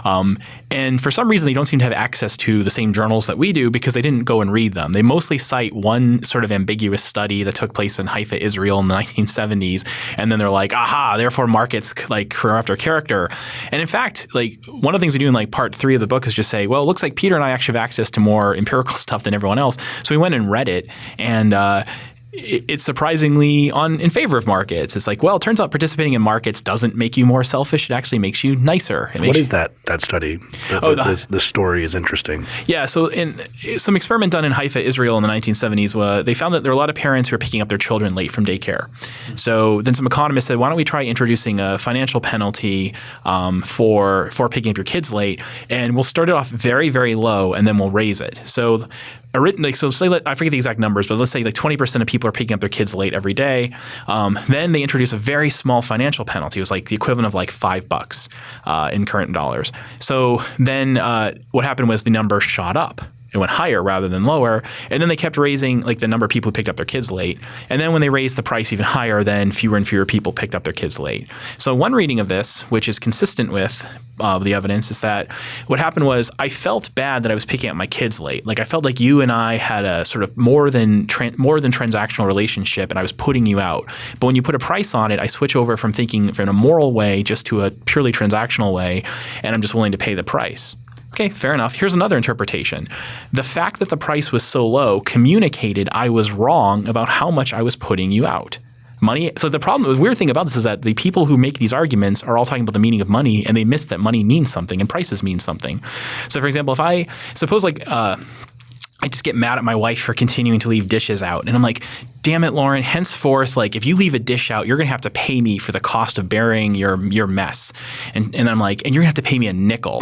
Um, and for some reason, they don't seem to have access to the same journals that we do because they didn't go and read them. They mostly cite one sort of ambiguous study that took place in Haifa, Israel in the *laughs* 1970s, and then they're like, "Aha! Therefore, markets like corrupt our character." And in fact, like one of the things we do in like part three of the book is just say, "Well, it looks like Peter and I actually have access to more empirical *laughs* stuff than everyone else. So we went and read it, and uh, it's surprisingly on in favor of markets. It's like, well, it turns out participating in markets doesn't make you more selfish. It actually makes you nicer. It what is that that study? The, oh, the, the, story is interesting. Yeah. So in some experiment done in Haifa, Israel in the 1970s, uh, they found that there were a lot of parents who were picking up their children late from daycare. So then some economists said, why don't we try introducing a financial penalty um, for for picking up your kids late, and we'll start it off very very low, and then we'll raise it. So so say I forget the exact numbers, but let's say like 20% of people are picking up their kids late every day. Um, then they introduce a very small financial penalty. It was like the equivalent of like five bucks uh, in current dollars. So then uh, what happened was the number shot up it went higher rather than lower. And then they kept raising like the number of people who picked up their kids late. And then when they raised the price even higher, then fewer and fewer people picked up their kids late. So one reading of this, which is consistent with uh, the evidence, is that what happened was I felt bad that I was picking up my kids late. Like I felt like you and I had a sort of more than more than transactional relationship, and I was putting you out. But when you put a price on it, I switch over from thinking in a moral way just to a purely transactional way, and I'm just willing to pay the price. Okay, fair enough. Here's another interpretation. The fact that the price was so low communicated I was wrong about how much I was putting you out. Money. So the problem, the weird thing about this is that the people who make these arguments are all talking about the meaning of money, and they miss that money means something and prices mean something. So, for example, if I suppose like uh, I just get mad at my wife for continuing to leave dishes out, and I'm like, damn it, Lauren, henceforth, like if you leave a dish out, you're going to have to pay me for the cost of burying your your mess. And, and I'm like, and you're going to have to pay me a nickel.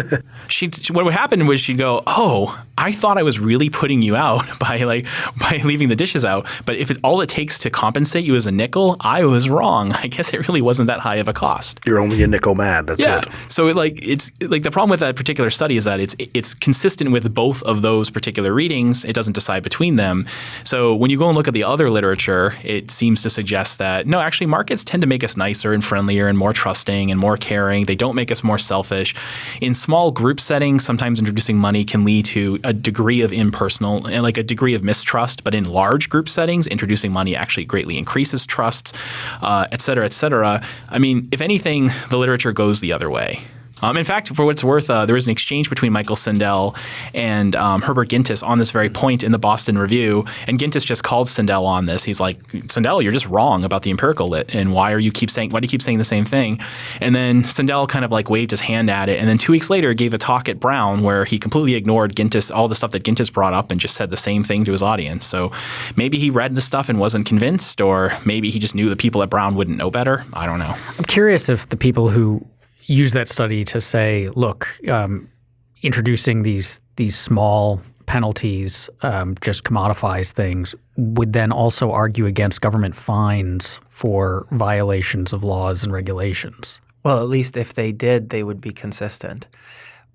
*laughs* she, what would happen was she'd go, oh, I thought I was really putting you out *laughs* by like by leaving the dishes out. But if it, all it takes to compensate you is a nickel, I was wrong. *laughs* I guess it really wasn't that high of a cost. You're only a nickel mad. That's yeah. it. So it, like it's like the problem with that particular study is that it's it's consistent with both of those particular readings. It doesn't decide between them. So when you go and look at the other literature, it seems to suggest that no, actually, markets tend to make us nicer and friendlier and more trusting and more caring. They don't make us more selfish. In small group settings, sometimes introducing money can lead to a degree of impersonal and like a degree of mistrust. But in large group settings, introducing money actually greatly increases trust, uh, et cetera, et cetera. I mean, if anything, the literature goes the other way. Um, in fact, for what it's worth, uh, there was an exchange between Michael Sandel and um, Herbert Gintis on this very point in the Boston Review, and Gintis just called Sandel on this. He's like, Sandel, you're just wrong about the empirical lit, and why are you keep saying why do you keep saying the same thing? And then Sandel kind of like waved his hand at it, and then two weeks later gave a talk at Brown where he completely ignored Gintis, all the stuff that Gintis brought up, and just said the same thing to his audience. So maybe he read the stuff and wasn't convinced, or maybe he just knew the people at Brown wouldn't know better. I don't know. I'm curious if the people who use that study to say, look, um, introducing these these small penalties um, just commodifies things. Would then also argue against government fines for violations of laws and regulations. Well, at least if they did, they would be consistent.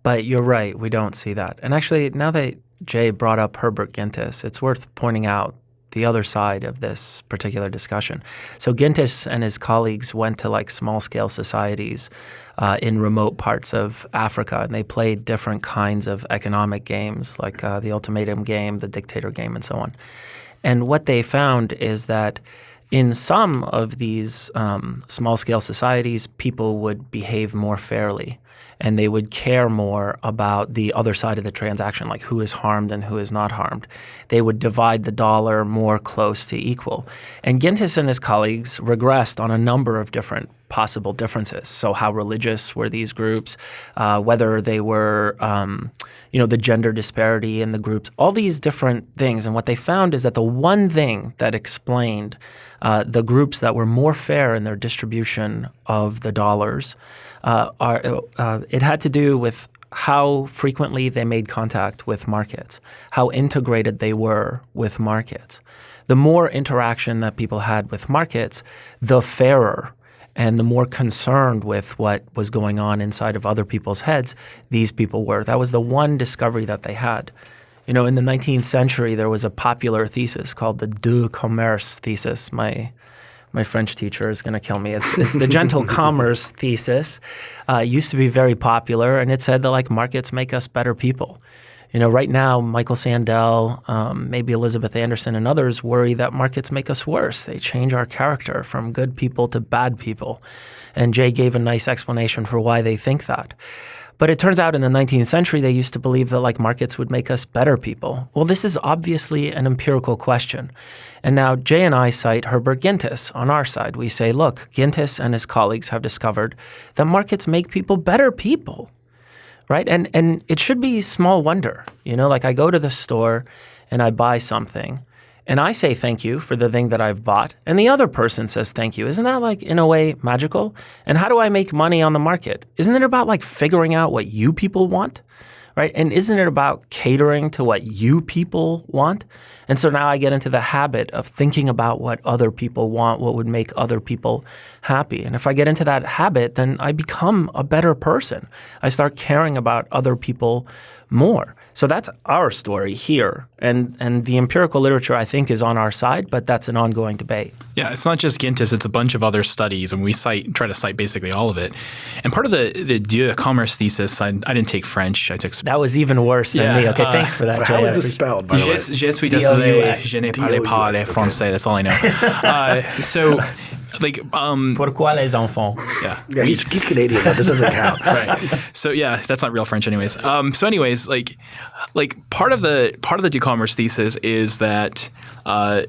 But you're right, we don't see that. And actually, now that Jay brought up Herbert Gintis, it's worth pointing out the other side of this particular discussion. So Gintis and his colleagues went to like small scale societies uh, in remote parts of Africa, and they played different kinds of economic games, like uh, the ultimatum game, the dictator game, and so on. And what they found is that in some of these um, small scale societies, people would behave more fairly and they would care more about the other side of the transaction, like who is harmed and who is not harmed. They would divide the dollar more close to equal. And Gintis and his colleagues regressed on a number of different possible differences. So, how religious were these groups? Uh, whether they were, um, you know, the gender disparity in the groups, all these different things. And what they found is that the one thing that explained uh, the groups that were more fair in their distribution of the dollars uh, are, uh, it had to do with how frequently they made contact with markets, how integrated they were with markets. The more interaction that people had with markets, the fairer and the more concerned with what was going on inside of other people's heads these people were. That was the one discovery that they had. You know, in the 19th century, there was a popular thesis called the doux commerce thesis. My my French teacher is going to kill me. It's it's the gentle *laughs* commerce thesis. Uh, used to be very popular, and it said that like markets make us better people. You know, right now, Michael Sandel, um, maybe Elizabeth Anderson, and others worry that markets make us worse. They change our character from good people to bad people. And Jay gave a nice explanation for why they think that. But it turns out in the 19th century, they used to believe that like markets would make us better people. Well, this is obviously an empirical question. And now Jay and I cite Herbert Gintis on our side. We say, look, Gintis and his colleagues have discovered that markets make people better people, right? And and it should be small wonder, you know, like I go to the store and I buy something and I say thank you for the thing that I've bought, and the other person says thank you. Isn't that like in a way magical? And how do I make money on the market? Isn't it about like figuring out what you people want? Right? And isn't it about catering to what you people want? And so now I get into the habit of thinking about what other people want, what would make other people happy. And if I get into that habit, then I become a better person. I start caring about other people more. So that's our story here. And and the empirical literature I think is on our side, but that's an ongoing debate. Yeah, it's not just Gintis, it's a bunch of other studies and we cite try to cite basically all of it. And part of the the doux commerce thesis, I, I didn't take French, I took That was even worse than Yeah, me. Okay, uh, thanks for that. *laughs* How Jay. is this spelled, by the way? Je, je suis D-O-U-X. désolé, je ne parle pas le français. That's all I know. *laughs* uh, so, *laughs* like, um, Pourquoi les enfants? yeah. Yeah, he's, he's Canadian, but this doesn't count. *laughs* right. So yeah, that's not real French, anyways. Um, so anyways, like, like part of the part of the e-commerce thesis is that. Uh,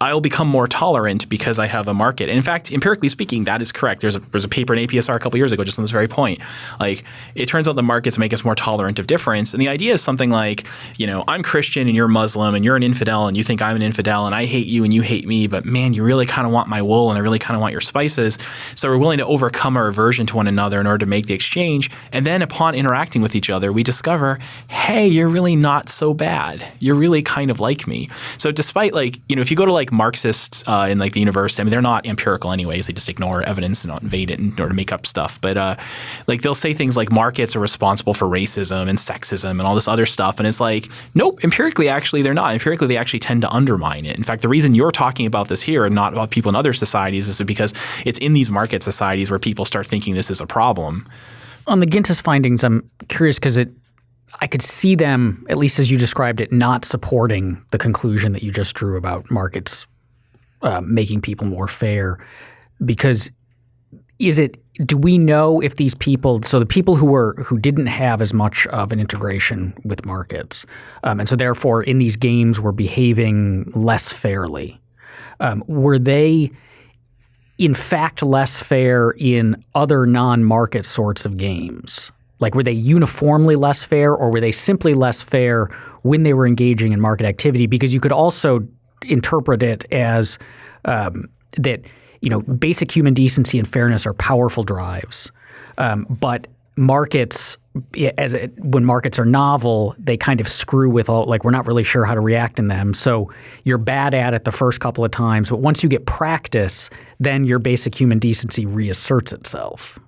I'll become more tolerant because I have a market. And in fact, empirically speaking, that is correct. There's a, there's a paper in APSR a couple years ago just on this very point. Like, it turns out the markets make us more tolerant of difference. And the idea is something like, you know, I'm Christian and you're Muslim and you're an infidel and you think I'm an infidel and I hate you and you hate me, but man, you really kind of want my wool and I really kind of want your spices. So we're willing to overcome our aversion to one another in order to make the exchange. And then upon interacting with each other, we discover, hey, you're really not so bad. You're really kind of like me. So despite like, you know, if you go to like Marxists uh, in like the university, I mean, they're not empirical anyways. They just ignore evidence and don't invade it in order to make up stuff. But uh, like they'll say things like markets are responsible for racism and sexism and all this other stuff. And it's like, nope, empirically, actually, they're not. Empirically, they actually tend to undermine it. In fact, the reason you're talking about this here and not about people in other societies is because it's in these market societies where people start thinking this is a problem. On the Gintis findings, I'm curious because it, I could see them, at least as you described it, not supporting the conclusion that you just drew about markets uh, making people more fair. Because is it? Do we know if these people? So the people who were who didn't have as much of an integration with markets, um, and so therefore in these games were behaving less fairly. Um, were they? in fact less fair in other non-market sorts of games? Like were they uniformly less fair or were they simply less fair when they were engaging in market activity? Because you could also interpret it as um, that you know basic human decency and fairness are powerful drives, um, but markets as it, when markets are novel, they kind of screw with all like we're not really sure how to react in them. So you're bad at it the first couple of times, but once you get practice, then your basic human decency reasserts itself.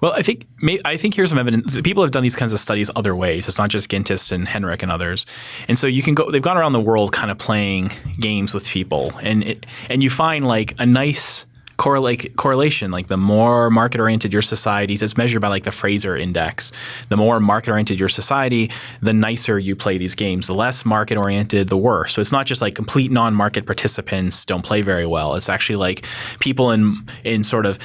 Well, I think I think here's some evidence. People have done these kinds of studies other ways. It's not just Gintis and Henrich and others. And so you can go. They've gone around the world, kind of playing games with people, and it, and you find like a nice correlate, correlation. Like the more market oriented your society, is, it's measured by like the Fraser Index. The more market oriented your society, the nicer you play these games. The less market oriented, the worse. So it's not just like complete non market participants don't play very well. It's actually like people in in sort of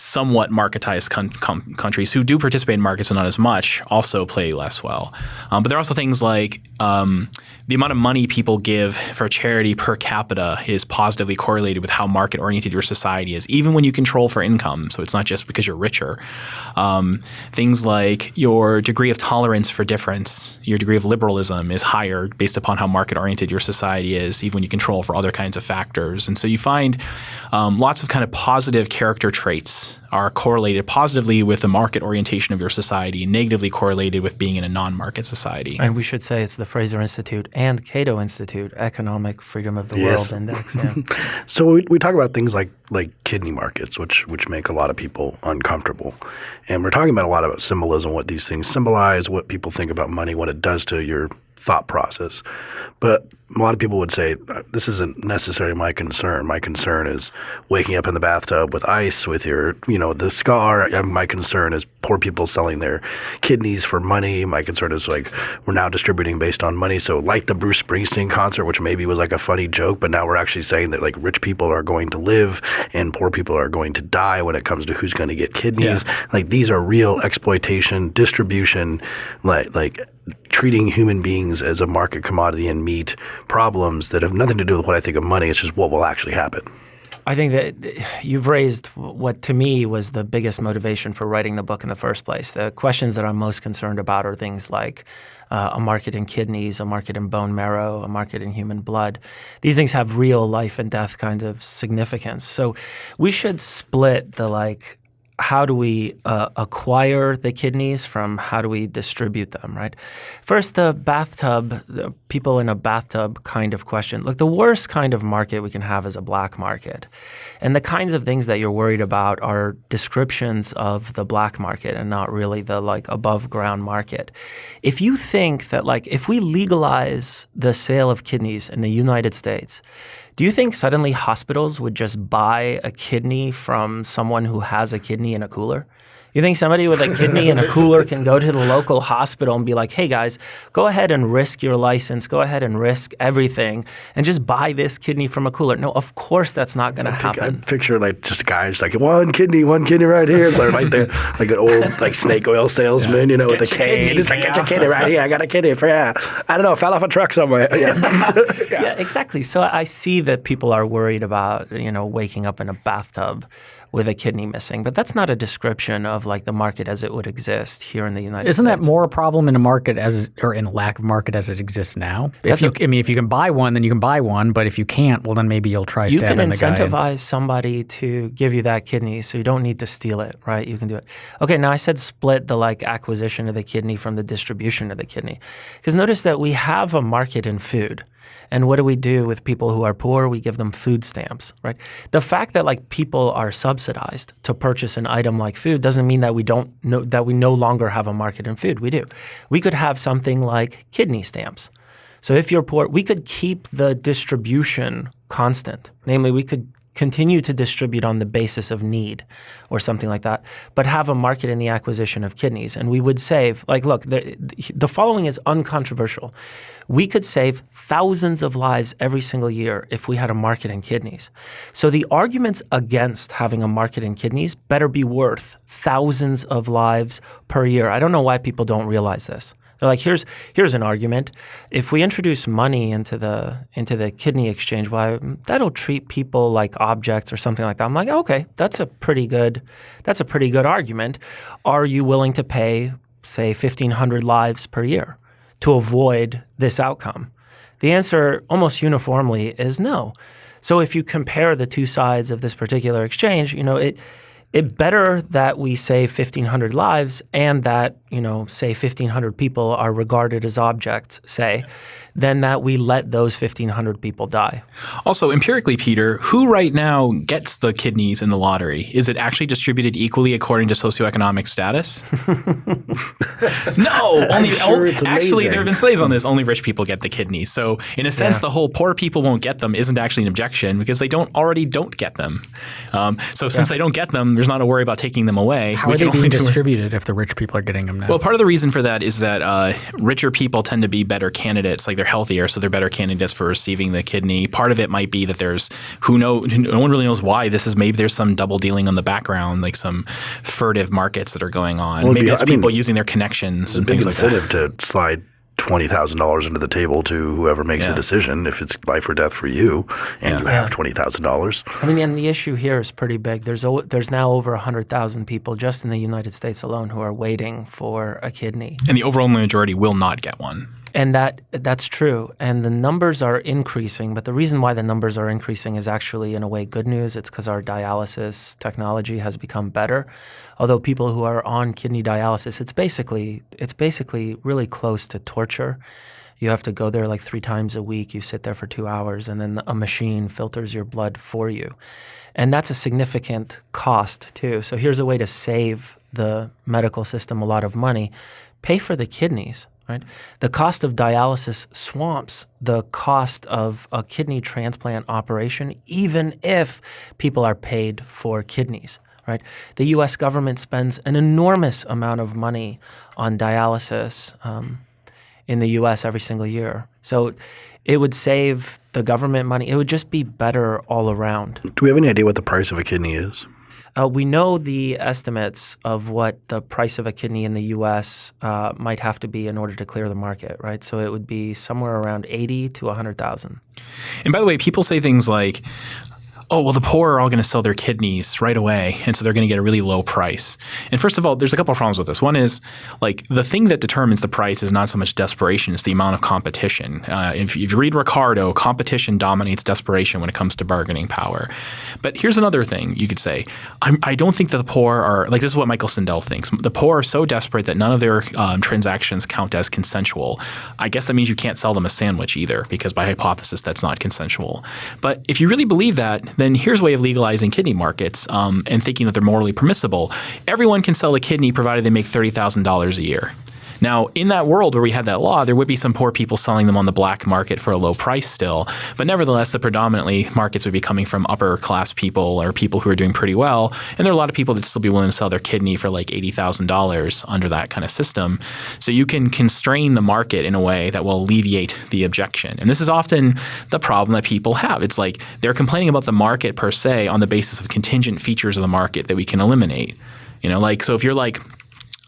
somewhat marketized com- countries who do participate in markets but not as much also play less well. Um, but there are also things like um, the amount of money people give for charity per capita is positively correlated with how market oriented your society is, even when you control for income. So it's not just because you're richer. Um, things like your degree of tolerance for difference, your degree of liberalism is higher based upon how market oriented your society is, even when you control for other kinds of factors. And so you find um, lots of kind of positive character traits are correlated positively with the market orientation of your society, negatively correlated with being in a non-market society. And we should say it's the Fraser Institute and Cato Institute Economic Freedom of the Yes. World Index. Yeah. *laughs* So we, we talk about things like like kidney markets, which which make a lot of people uncomfortable, and we're talking about a lot about symbolism, what these things symbolize, what people think about money, what it does to your thought process. But a lot of people would say uh, this isn't necessarily my concern. My concern is waking up in the bathtub with ice with your, you know, the scar. Uh, my concern is poor people selling their kidneys for money. My concern is like we're now distributing based on money. So like the Bruce Springsteen concert, which maybe was like a funny joke, but now we're actually saying that like rich people are going to live and poor people are going to die when it comes to who's going to get kidneys. Yeah. Like these are real exploitation, distribution, like like treating human beings as a market commodity and meat problems that have nothing to do with what I think of money. It's just what will actually happen. I think that you've raised what to me was the biggest motivation for writing the book in the first place. The questions that I'm most concerned about are things like uh, a market in kidneys, a market in bone marrow, a market in human blood. These things have real life and death kind of significance. So we should split the like how do we uh, acquire the kidneys from how do we distribute them, right? First, the bathtub, the people in a bathtub kind of question. Look, the worst kind of market we can have is a black market. And the kinds of things that you're worried about are descriptions of the black market and not really the like above ground market. If you think that like if we legalize the sale of kidneys in the United States, do you think suddenly hospitals would just buy a kidney from someone who has a kidney in a cooler? You think somebody with a kidney in a cooler can go to the local hospital and be like, hey guys, go ahead and risk your license, go ahead and risk everything and just buy this kidney from a cooler? No, of course that's not going to happen. I picture like just guys like one kidney, one kidney right here. It's like right there, like an old like snake oil salesman, yeah. you know, get with a cane. It's like, get your kidney right here. I got a kidney for yeah. I don't know, fell off a truck somewhere. Yeah. *laughs* yeah. yeah, exactly. So I see that people are worried about, you know, waking up in a bathtub with a kidney missing. But that's not a description of like the market as it would exist here in the United Isn't States. Isn't that more a problem in a market as or in lack of market as it exists now? If you, a, I mean, if you can buy one, then you can buy one. But if you can't, well, then maybe you'll try stabbing the guy. You can incentivize somebody to give you that kidney, so you don't need to steal it, right? You can do it. Okay, now I said split the like acquisition of the kidney from the distribution of the kidney, because notice that we have a market in food. And what do we do with people who are poor? We give them food stamps, right? The fact that like people are subsidized to purchase an item like food doesn't mean that we don't know that we no longer have a market in food. We do. We could have something like kidney stamps. So if you're poor, we could keep the distribution constant. Namely, we could continue to distribute on the basis of need or something like that, but have a market in the acquisition of kidneys. And we would save, like, look, the, the following is uncontroversial. We could save thousands of lives every single year if we had a market in kidneys. So the arguments against having a market in kidneys better be worth thousands of lives per year. I don't know why people don't realize this. They're like, here's here's an argument. If we introduce money into the into the kidney exchange, why that'll treat people like objects or something like that. I'm like, okay, that's a pretty good that's a pretty good argument. Are you willing to pay, say, fifteen hundred lives per year to avoid this outcome? The answer almost uniformly is no. So if you compare the two sides of this particular exchange, you know, it it better that we save 1,500 lives and that, you know, say 1,500 people are regarded as objects, say, than that we let those 1,500 people die. Also, empirically, Peter, who right now gets the kidneys in the lottery? Is it actually distributed equally according to socioeconomic status? *laughs* no, only sure actually there have been studies on this. Only rich people get the kidneys. So, in a sense, yeah. the whole poor people won't get them isn't actually an objection because they don't already don't get them. Um, so, since yeah. they don't get them, there's not a worry about taking them away. How we are they being distributed if the rich people are getting them now? Well, part of the reason for that is that uh, richer people tend to be better candidates. Like they're healthier, so they're better candidates for receiving the kidney. Part of it might be that there's who know no one really knows why this is. Maybe there's some double dealing on the background, like some furtive markets that are going on. Well, maybe be, it's I people mean, using their connections and things like that. incentive to slide twenty thousand dollars into the table to whoever makes yeah. the decision if it's life or death for you, and yeah. you have twenty thousand dollars. I mean, and the issue here is pretty big. There's o- there's now over hundred thousand people just in the United States alone who are waiting for a kidney, and the overall majority will not get one. And that that's true. And the numbers are increasing, but the reason why the numbers are increasing is actually in a way good news. It's because our dialysis technology has become better. Although people who are on kidney dialysis, it's basically it's basically really close to torture. You have to go there like three times a week. You sit there for two hours, and then a machine filters your blood for you. And that's a significant cost too. So here's a way to save the medical system a lot of money. Pay for the kidneys right? The cost of dialysis swamps the cost of a kidney transplant operation, even if people are paid for kidneys, right? The U.S. government spends an enormous amount of money on dialysis um, in the U.S. every single year. So it would save the government money. It would just be better all around. Do we have any idea what the price of a kidney is? Uh, we know the estimates of what the price of a kidney in the U.S. Uh, might have to be in order to clear the market, right? So it would be somewhere around eighty to hundred thousand. And by the way, people say things like, oh, well, the poor are all going to sell their kidneys right away. And so they're going to get a really low price. And first of all, there's a couple of problems with this. One is like the thing that determines the price is not so much desperation, it's the amount of competition. Uh, if, if, you read Ricardo, competition dominates desperation when it comes to bargaining power. But here's another thing you could say I'm, I do not think that the poor are like this is what Michael Sandel thinks. The poor are so desperate that none of their um, transactions count as consensual. I guess that means you can't sell them a sandwich either, because by hypothesis, that's not consensual. But if you really believe that, then here's a way of legalizing kidney markets um, and thinking that they're morally permissible. Everyone can sell a kidney provided they make $30,000 a year. Now, in that world where we had that law, there would be some poor people selling them on the black market for a low price still. But nevertheless, the predominantly markets would be coming from upper class people or people who are doing pretty well. And there are a lot of people that still be willing to sell their kidney for like $80,000 under that kind of system. So you can constrain the market in a way that will alleviate the objection. And this is often the problem that people have. It's like they're complaining about the market per se on the basis of contingent features of the market that we can eliminate. You know, like, so if you're like,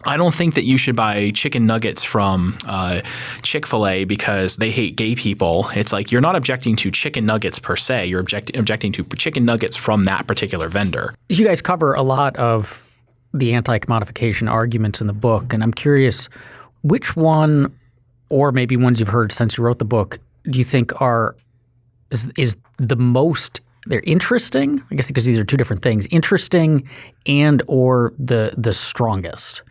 I don't think that you should buy chicken nuggets from uh, Chick fil A because they hate gay people. It's like you're not objecting to chicken nuggets per se, you're object- objecting to chicken nuggets from that particular vendor. You guys cover a lot of the anti commodification arguments in the book, and I'm curious which one, or maybe ones you've heard since you wrote the book, do you think are is, is the most they're interesting i guess because these are two different things interesting and or the the strongest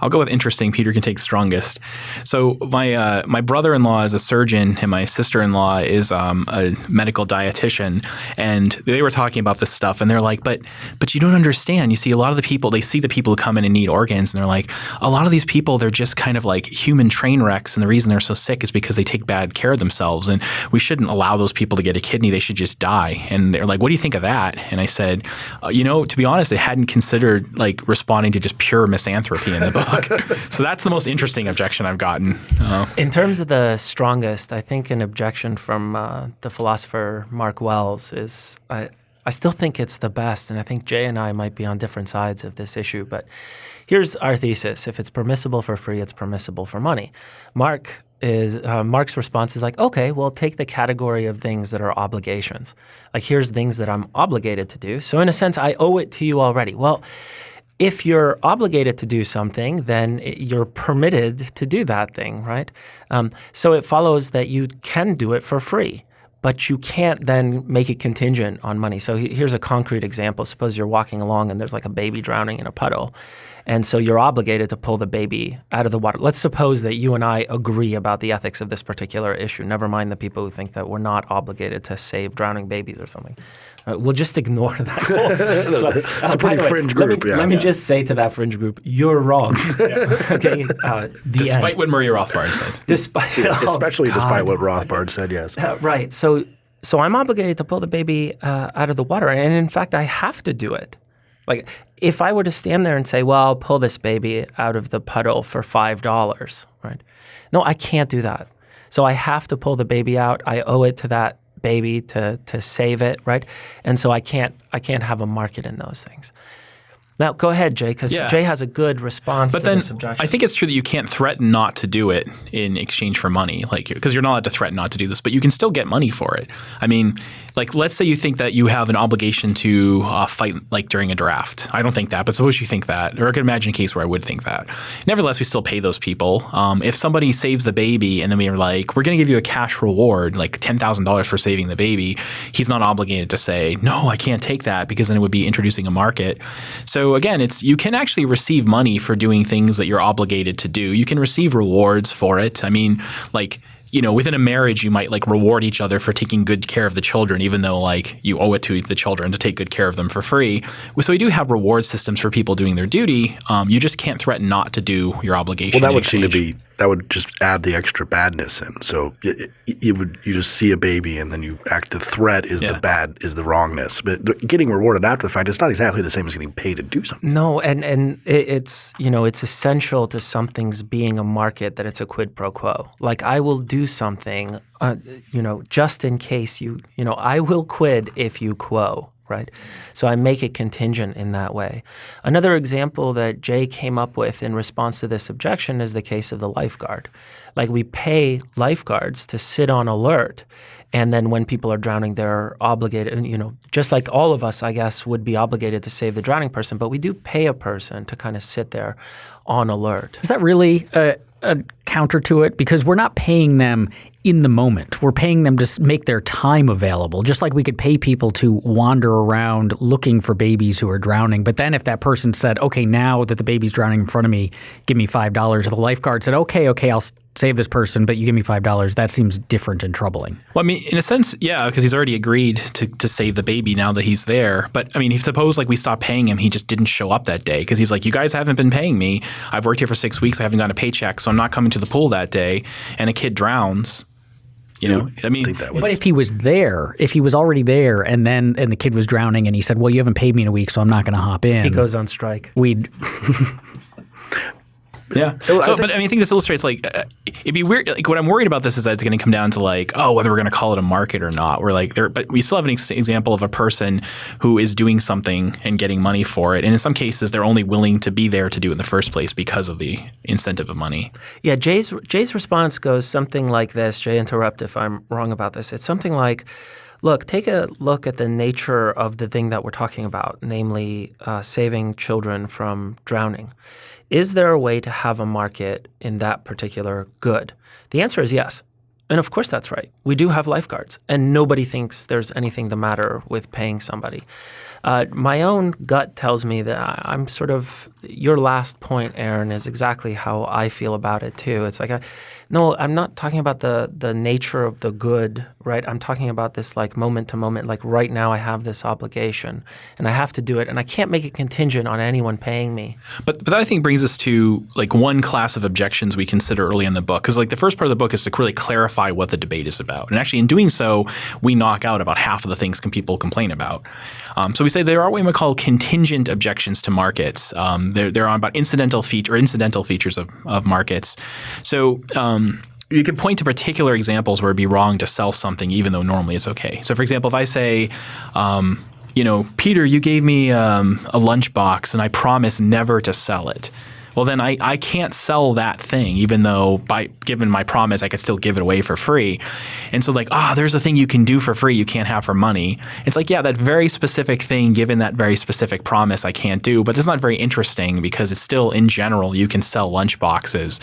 I'll go with interesting. Peter can take strongest. So my uh, my brother in law is a surgeon, and my sister in law is um, a medical dietitian, and they were talking about this stuff, and they're like, "But but you don't understand. You see, a lot of the people they see the people who come in and need organs, and they're like, a lot of these people they're just kind of like human train wrecks, and the reason they're so sick is because they take bad care of themselves, and we shouldn't allow those people to get a kidney. They should just die." And they're like, "What do you think of that?" And I said, uh, "You know, to be honest, I hadn't considered like responding to just pure misanthropy in the book." *laughs* so that's the most interesting objection I've gotten. Uh, In terms of the strongest, I think an objection from uh, the philosopher Mark Wells is I, I still think it's the best, and I think Jay and I might be on different sides of this issue. But here's our thesis: if it's permissible for free, it's permissible for money. Mark is uh, Mark's response is like, okay, well, take the category of things that are obligations. Like here's things that I'm obligated to do. So in a sense, I owe it to you already. Well if you're obligated to do something, then you're permitted to do that thing, right? Um, so it follows that you can do it for free, but you can't then make it contingent on money. So here's a concrete example. Suppose you're walking along and there's like a baby drowning in a puddle. And so you're obligated to pull the baby out of the water. Let's suppose that you and I agree about the ethics of this particular issue. Never mind the people who think that we're not obligated to save drowning babies or something. Uh, we'll just ignore *laughs* that. so, *laughs* That's uh, a pretty fringe way, group. Let me, yeah. let me just say to that fringe group, you're wrong. *laughs* okay. Uh, despite end. what Murray Rothbard said. Despite, yeah, oh, especially God. despite what Rothbard said. Yes. Uh, right. So, so I'm obligated to pull the baby uh, out of the water, and in fact, I have to do it. Like if I were to stand there and say, "Well, I'll pull this baby out of the puddle for five dollars," right? No, I can't do that. So I have to pull the baby out. I owe it to that baby to to save it, right? And so I can't I can't have a market in those things. Now, go ahead, Jay, because yeah. Jay has a good response but then, I think it's true that you can't threaten not to do it in exchange for money, like because you're not allowed to threaten not to do this, but you can still get money for it. I mean, like let's say you think that you have an obligation to uh, fight like during a draft. I don't think that, but suppose you think that, or I could imagine a case where I would think that. Nevertheless, we still pay those people. Um, if somebody saves the baby and then we are like, we're going to give you a cash reward, like ten thousand dollars for saving the baby, he's not obligated to say no, I can't take that because then it would be introducing a market. So so again, it's you can actually receive money for doing things that you're obligated to do. You can receive rewards for it. I mean, like you know, within a marriage, you might like reward each other for taking good care of the children, even though like you owe it to the children to take good care of them for free. So we do have reward systems for people doing their duty. Um, you just can't threaten not to do your obligation. Well, that would seem to be that would just add the extra badness in. So it, it, you would you just see a baby and then you act. The threat is Yeah. the bad is the wrongness, but getting rewarded after the fact, it's not exactly the same as getting paid to do something. No, and and it, it's you know it's essential to something's being a market that it's a quid pro quo. Like I will do something, uh, you know, just in case you you know I will quid if you quo, right? So I make it contingent in that way. Another example that Jay came up with in response to this objection is the case of the lifeguard. Like we pay lifeguards to sit on alert. And then when people are drowning, they're obligated, you know, just like all of us, I guess, would be obligated to save the drowning person, but we do pay a person to kind of sit there on alert. Is that really a, a counter to it? Because we're not paying them in the moment. We're paying them to make their time available, just like we could pay people to wander around looking for babies who are drowning. But then if that person said, okay, now that the baby's drowning in front of me, give me $5, or the lifeguard said, okay, okay, I'll save this person, but you give me $5, that seems different and troubling. Well, I mean, in a sense, yeah, because he's already agreed to, to save the baby now that he's there. But I mean, if suppose like we stopped paying him, he just didn't show up that day because he's like, you guys haven't been paying me. I've worked here for six weeks. I haven't gotten a paycheck, so I'm not coming to the pool that day. And a kid drowns. You know, I mean, think that was But if he was there, if he was already there, and then and the kid was drowning, and he said, "Well, you haven't paid me in a week, so I'm not going to hop in," He goes on strike. we'd *laughs* Yeah. So, but I mean, I think this illustrates like uh, it'd be weird. Like what I'm worried about this is that it's going to come down to like, oh, whether we're going to call it a market or not. We're like there, but we still have an ex- example of a person who is doing something and getting money for it, and in some cases, they're only willing to be there to do it in the first place because of the incentive of money. Yeah, Jay's Jay's response goes something like this. Jay, interrupt if I'm wrong about this. It's something like, "Look, take a look at the nature of the thing that we're talking about, namely uh, saving children from drowning. Is there a way to have a market in that particular good? The answer is yes." And of course, that's right. We do have lifeguards, and nobody thinks there's anything the matter with paying somebody. Uh, my own gut tells me that I'm sort of your last point, Aaron, is exactly how I feel about it too. It's like, I, no, I'm not talking about the the nature of the good, right? I'm talking about this like moment to moment. Like right now, I have this obligation, and I have to do it, and I can't make it contingent on anyone paying me. But but that I think brings us to like one class of objections we consider early in the book because like the first part of the book is to really clarify what the debate is about, and actually in doing so, we knock out about half of the things can people complain about. Um, so we say there are what we might call contingent objections to markets. Um, they're on about incidental feature or incidental features of of markets. So. Um, you could point to particular examples where it'd be wrong to sell something even though normally it's okay. So, for example, if I say, um, you know, Peter, you gave me um, a lunchbox and I promise never to sell it. Well, then I, I can't sell that thing, even though by given my promise, I could still give it away for free. And so, like, ah, there's a thing you can do for free you can't have for money. It's like, yeah, that very specific thing, given that very specific promise, I can't do. But that's not very interesting because it's still, in general, you can sell lunch boxes.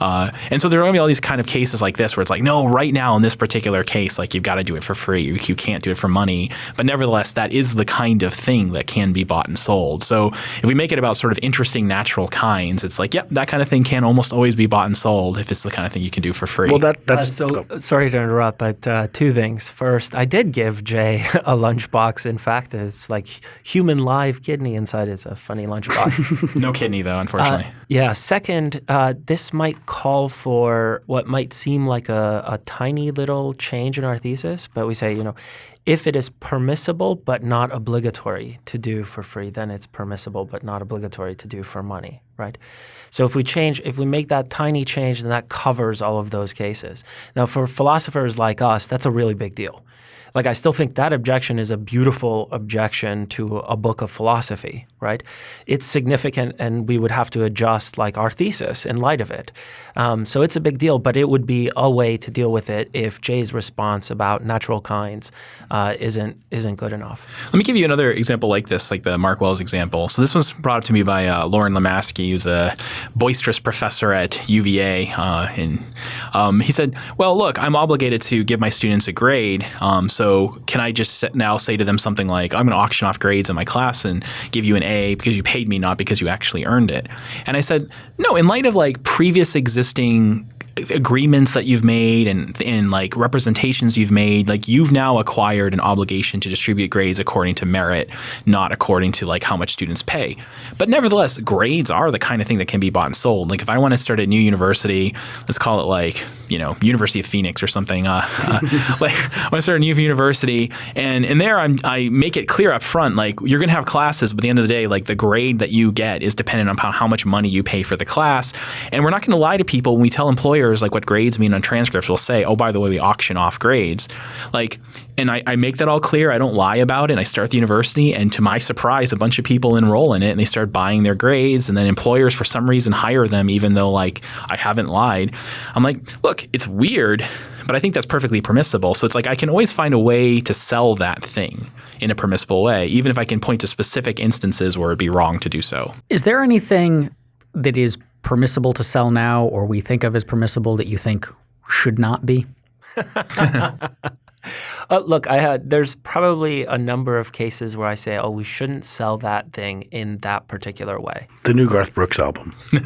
Uh, and so there are going to be all these kind of cases like this where it's like, no, right now in this particular case, like you've got to do it for free. You, you can't do it for money. But nevertheless, that is the kind of thing that can be bought and sold. So if we make it about sort of interesting natural kinds, it's like, yep, that kind of thing can almost always be bought and sold if it's the kind of thing you can do for free. Well, that Uh, that's so oh, sorry to interrupt, but uh, two things. First, I did give Jay *laughs* a lunchbox. In fact, it's like human live kidney inside. It's a funny lunchbox. *laughs* no kidney, though, unfortunately. yeah. Second, uh, this might call for what might seem like a, a tiny little change in our thesis, but we say, you know, if it is permissible but not obligatory to do for free, then it's permissible but not obligatory to do for money, right? So if we change, if we make that tiny change, then that covers all of those cases. Now, for philosophers like us, that's a really big deal. Like, I still think that objection is a beautiful objection to a book of philosophy, right? It's significant, and we would have to adjust like our thesis in light of it. Um, so it's a big deal, but it would be a way to deal with it if Jay's response about natural kinds uh, isn't isn't good enough. Let me give you another example like this, like the Mark Wells example. So this was brought up to me by uh, Loren Lomasky, who's a boisterous professor at UVA. Uh, and um, he said, "Well, look, I'm obligated to give my students a grade. Um, so can I just now say to them something like, I'm going to auction off grades in my class and give you an A because you paid me, not because you actually earned it?" And I said, "No. In light of like previous existing." Agreements that you've made and and like representations you've made, like you've now acquired an obligation to distribute grades according to merit, not according to like how much students pay. But nevertheless, grades are the kind of thing that can be bought and sold. Like if I want to start a new university, let's call it like you know University of Phoenix or something. Uh, uh, *laughs* like I want to start a new university, and and there I'm, I make it clear up front, like you're going to have classes, but at the end of the day, like the grade that you get is dependent upon how much money you pay for the class, and we're not going to lie to people when we tell employers like what grades mean on transcripts. We'll say, oh, by the way, we auction off grades, like and I, I, make that all clear. I don't lie about it. And I start the university, and to my surprise, a bunch of people enroll in it, and they start buying their grades. And then employers, for some reason, hire them, even though like I haven't lied. I'm like, look, it's weird, but I think that's perfectly permissible. So it's like I can always find a way to sell that thing in a permissible way, even if I can point to specific instances where it'd be wrong to do so. Is there anything that is permissible to sell now, or we think of as permissible that you think should not be? *laughs* Uh, look, I had there's probably a number of cases where I say, "Oh, we shouldn't sell that thing in that particular way." The new Garth Brooks album *laughs*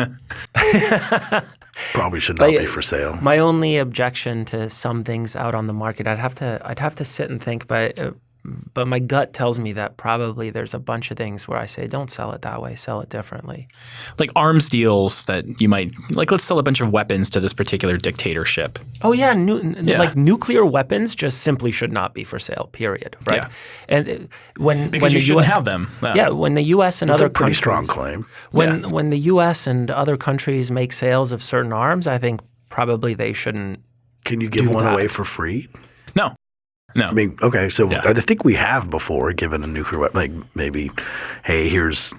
probably should not but, be for sale. My only objection to some things out on the market, I'd have to I'd have to sit and think, but uh, but my gut tells me that probably there's a bunch of things where I say don't sell it that way, sell it differently. Like arms deals that you might like. Let's sell a bunch of weapons to this particular dictatorship. Oh yeah, nu- yeah. like nuclear weapons just simply should not be for sale. Period. Right. Yeah. And uh, when because when you the shouldn't US, have them. Yeah. when the U.S. and That's other a pretty countries, strong claim. When Yeah. when the U.S. and other countries make sales of certain arms, I think probably they shouldn't. Can you give one that. away for free? No, no. I mean, okay, so Yeah. I think we have before given a nuclear weapon, like maybe, hey, here's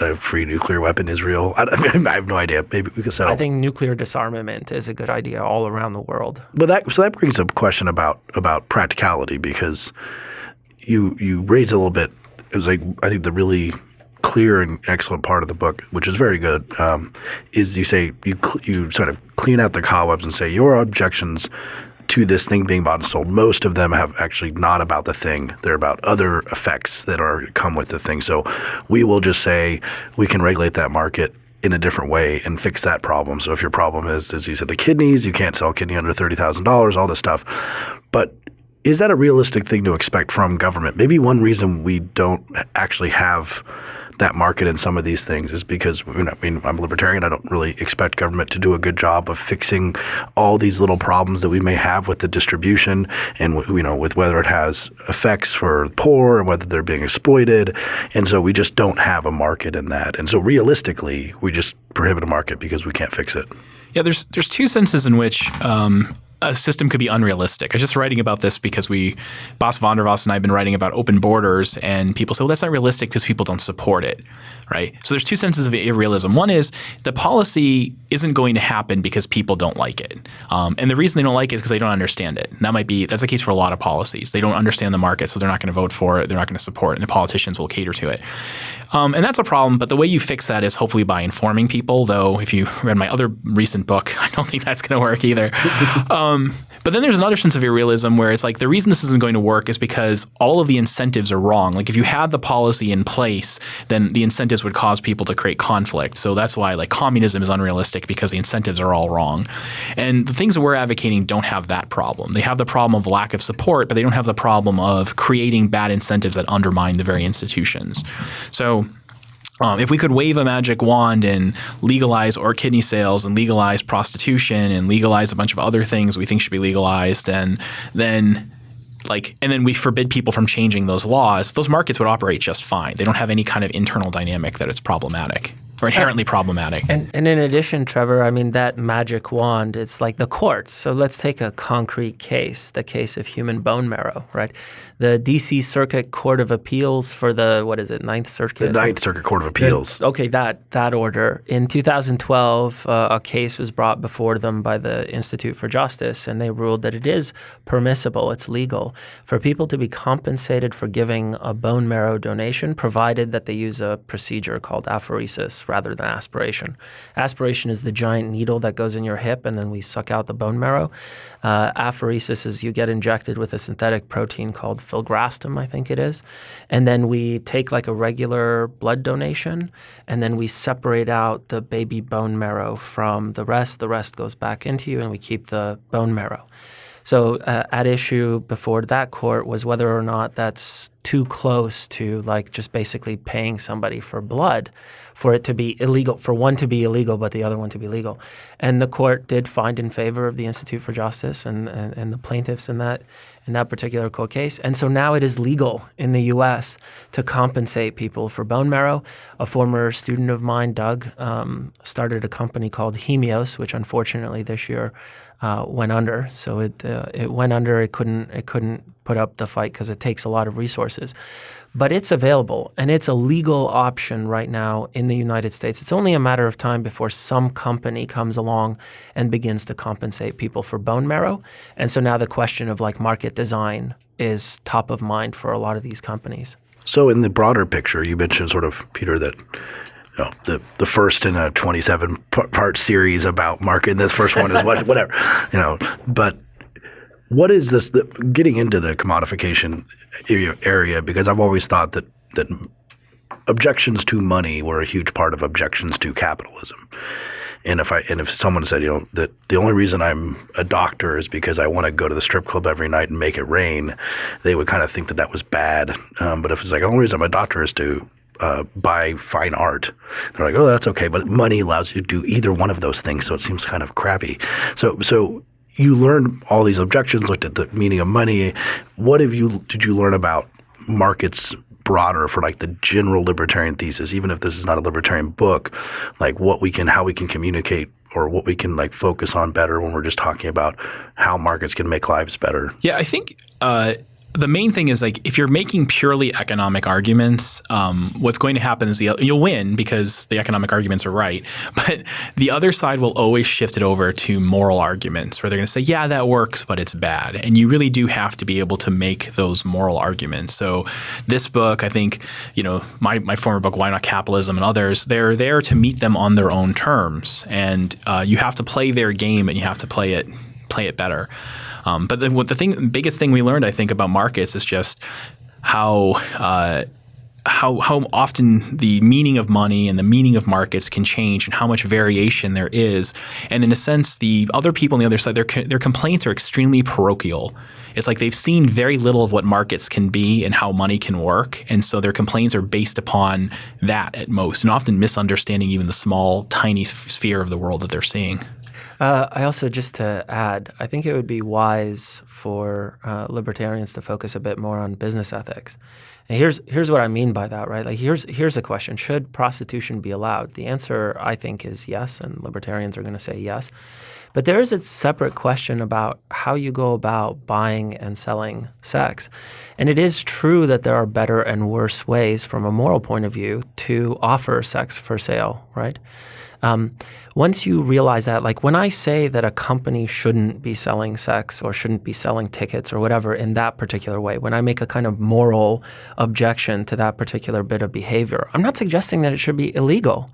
a free nuclear weapon, Israel. I, *laughs* I have no idea. Maybe we could sell. I think nuclear disarmament is a good idea all around the world. But that so that brings up a question about about practicality because you you raised a little bit. It was like I think the really clear and excellent part of the book, which is very good, um, is you say you cl- you sort of clean out the cobwebs and say your objections to this thing being bought and sold. Most of them have actually not about the thing; they're about other effects that are come with the thing. So we will just say we can regulate that market in a different way and fix that problem. So if your problem is, as you said, the kidneys, you can't sell kidney under thirty thousand dollars, all this stuff. But is that a realistic thing to expect from government? Maybe one reason we don't actually have that market in some of these things is because you know, I mean I'm a libertarian. I don't really expect government to do a good job of fixing all these little problems that we may have with the distribution and you know with whether it has effects for the poor and whether they're being exploited. And so we just don't have a market in that. And so realistically, we just prohibit a market because we can't fix it. Yeah, there's there's two senses in which um, a system could be unrealistic. I was just writing about this because we, Bas van der and I have been writing about open borders, and people say, well, that's not realistic because people don't support it, right? So there's two senses of irrealism. One is the policy isn't going to happen because people don't like it, um, and the reason they don't like it is because they don't understand it. And that might be that's the case for a lot of policies. They don't understand the market, so they're not going to vote for it. They're not going to support it, and the politicians will cater to it. Um, and that's a problem. But the way you fix that is hopefully by informing people. Though, if you read my other recent book, *laughs* I don't think that's going to work either. *laughs* um, but then there's another sense of irrealism where it's like the reason this isn't going to work is because all of the incentives are wrong. Like if you had the policy in place, then the incentives would cause people to create conflict. So that's why like communism is unrealistic because the incentives are all wrong. And the things that we're advocating don't have that problem. They have the problem of lack of support, but they don't have the problem of creating bad incentives that undermine the very institutions. So um, if we could wave a magic wand and legalize or kidney sales and legalize prostitution and legalize a bunch of other things we think should be legalized, and then like and then we forbid people from changing those laws, those markets would operate just fine. They don't have any kind of internal dynamic that it's problematic or inherently problematic. And, and in addition, Trevor, I mean, that magic wand, it's like the courts. So let's take a concrete case, the case of human bone marrow, right? The D.C. Circuit Court of Appeals for the, what is it, Ninth Circuit? The Ninth Circuit Court of Appeals. Okay, that that order. In 2012, uh, a case was brought before them by the Institute for Justice, and they ruled that it is permissible, it's legal, for people to be compensated for giving a bone marrow donation, provided that they use a procedure called apheresis, rather than aspiration. Aspiration is the giant needle that goes in your hip and then we suck out the bone marrow. Uh, apheresis is you get injected with a synthetic protein called filgrastim, I think it is. And then we take like a regular blood donation and then we separate out the baby bone marrow from the rest. The rest goes back into you and we keep the bone marrow. So uh, at issue before that court was whether or not that's too close to like just basically paying somebody for blood for it to be illegal, for one to be illegal but the other one to be legal. And the court did find in favor of the Institute for Justice and, and, and the plaintiffs in that in that particular court case. And so now it is legal in the U.S. to compensate people for bone marrow. A former student of mine, Doug, um, started a company called Hemios, which unfortunately this year uh, went under. So it uh, it went under. It couldn't it couldn't put up the fight because it takes a lot of resources. But it's available and it's a legal option right now in the United States. It's only a matter of time before some company comes along and begins to compensate people for bone marrow. And so now the question of like market design is top of mind for a lot of these companies. So in the broader picture, you mentioned sort of Peter that you know, the the first in a 27 part series about market. And this first one is what, *laughs* whatever, you know. But what is this? The, getting into the commodification area, because I've always thought that that objections to money were a huge part of objections to capitalism. And if I and if someone said, you know, that the only reason I'm a doctor is because I want to go to the strip club every night and make it rain, they would kind of think that that was bad. Um, but if it's like the only reason I'm a doctor is to uh, buy fine art. They're like, oh, that's okay, but money allows you to do either one of those things, so it seems kind of crappy. So, so you learned all these objections, looked at the meaning of money. What have you did you learn about markets broader for like the general libertarian thesis, even if this is not a libertarian book, like what we can, how we can communicate or what we can like focus on better when we're just talking about how markets can make lives better? Yeah, I think uh, the main thing is like if you're making purely economic arguments, um, what's going to happen is the, you'll win because the economic arguments are right. *laughs* But the other side will always shift it over to moral arguments, where they're going to say, "Yeah, that works, but it's bad." And you really do have to be able to make those moral arguments. So this book, I think, you know, my my former book, Why Not Capitalism, and others, they're there to meet them on their own terms, and uh, you have to play their game and you have to play it play it better. Um, but the, the thing, biggest thing we learned, I think, about markets is just how. Uh, how how often the meaning of money and the meaning of markets can change and how much variation there is. And in a sense, the other people on the other side, their their complaints are extremely parochial. It's like they've seen very little of what markets can be and how money can work, and so their complaints are based upon that at most, and often misunderstanding even the small, tiny sphere of the world that they're seeing. Uh, I also, just to add, I think it would be wise for uh, libertarians to focus a bit more on business ethics. And here's here's what I mean by that, right? Like here's here's a question: Should prostitution be allowed? The answer, I think, is yes, and libertarians are going to say yes. But there is a separate question about how you go about buying and selling sex. And it is true that there are better and worse ways from a moral point of view to offer sex for sale, right? Um, once you realize that, like when I say that a company shouldn't be selling sex or shouldn't be selling tickets or whatever in that particular way, when I make a kind of moral objection to that particular bit of behavior, I'm not suggesting that it should be illegal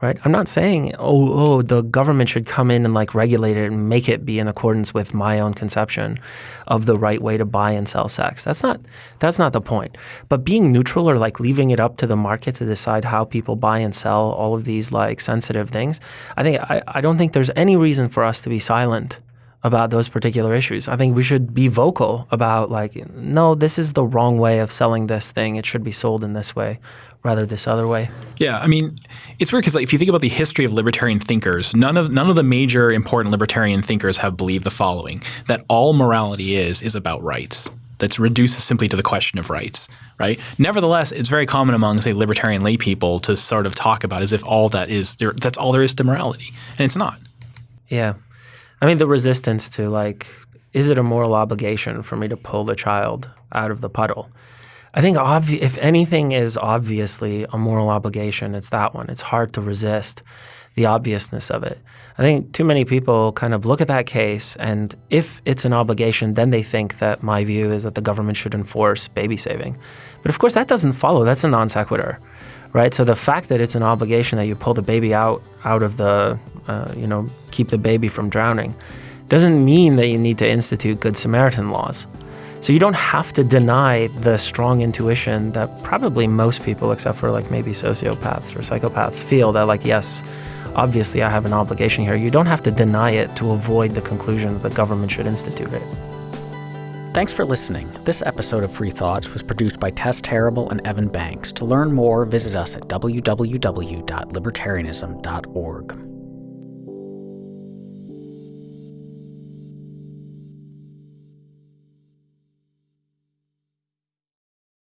right? I'm not saying, oh, oh, the government should come in and like regulate it and make it be in accordance with my own conception of the right way to buy and sell sex. That's not that's not the point. But being neutral or like leaving it up to the market to decide how people buy and sell all of these like sensitive things, I think I, I don't think there's any reason for us to be silent about those particular issues. I think we should be vocal about like, no, this is the wrong way of selling this thing. It should be sold in this way rather this other way. Yeah, I mean, it's weird because like, if you think about the history of libertarian thinkers, none of none of the major important libertarian thinkers have believed the following: that all morality is is about rights. That's reduced simply to the question of rights, right? Nevertheless, it's very common among, say, libertarian lay people to sort of talk about as if all that is there, that's all there is to morality, and it's not. Yeah, I mean, the resistance to like, is it a moral obligation for me to pull the child out of the puddle? I think obvi- if anything is obviously a moral obligation, it's that one. It's hard to resist the obviousness of it. I think too many people kind of look at that case, and if it's an obligation, then they think that my view is that the government should enforce baby saving. But of course, that doesn't follow. That's a non sequitur right? So the fact that it's an obligation that you pull the baby out out of the, uh, you know, keep the baby from drowning, doesn't mean that you need to institute Good Samaritan laws. So you don't have to deny the strong intuition that probably most people, except for like maybe sociopaths or psychopaths, feel that like yes, obviously I have an obligation here. You don't have to deny it to avoid the conclusion that the government should institute it. Thanks for listening. This episode of Free Thoughts was produced by Tess Terrible and Evan Banks. To learn more, visit us at www.libertarianism.org.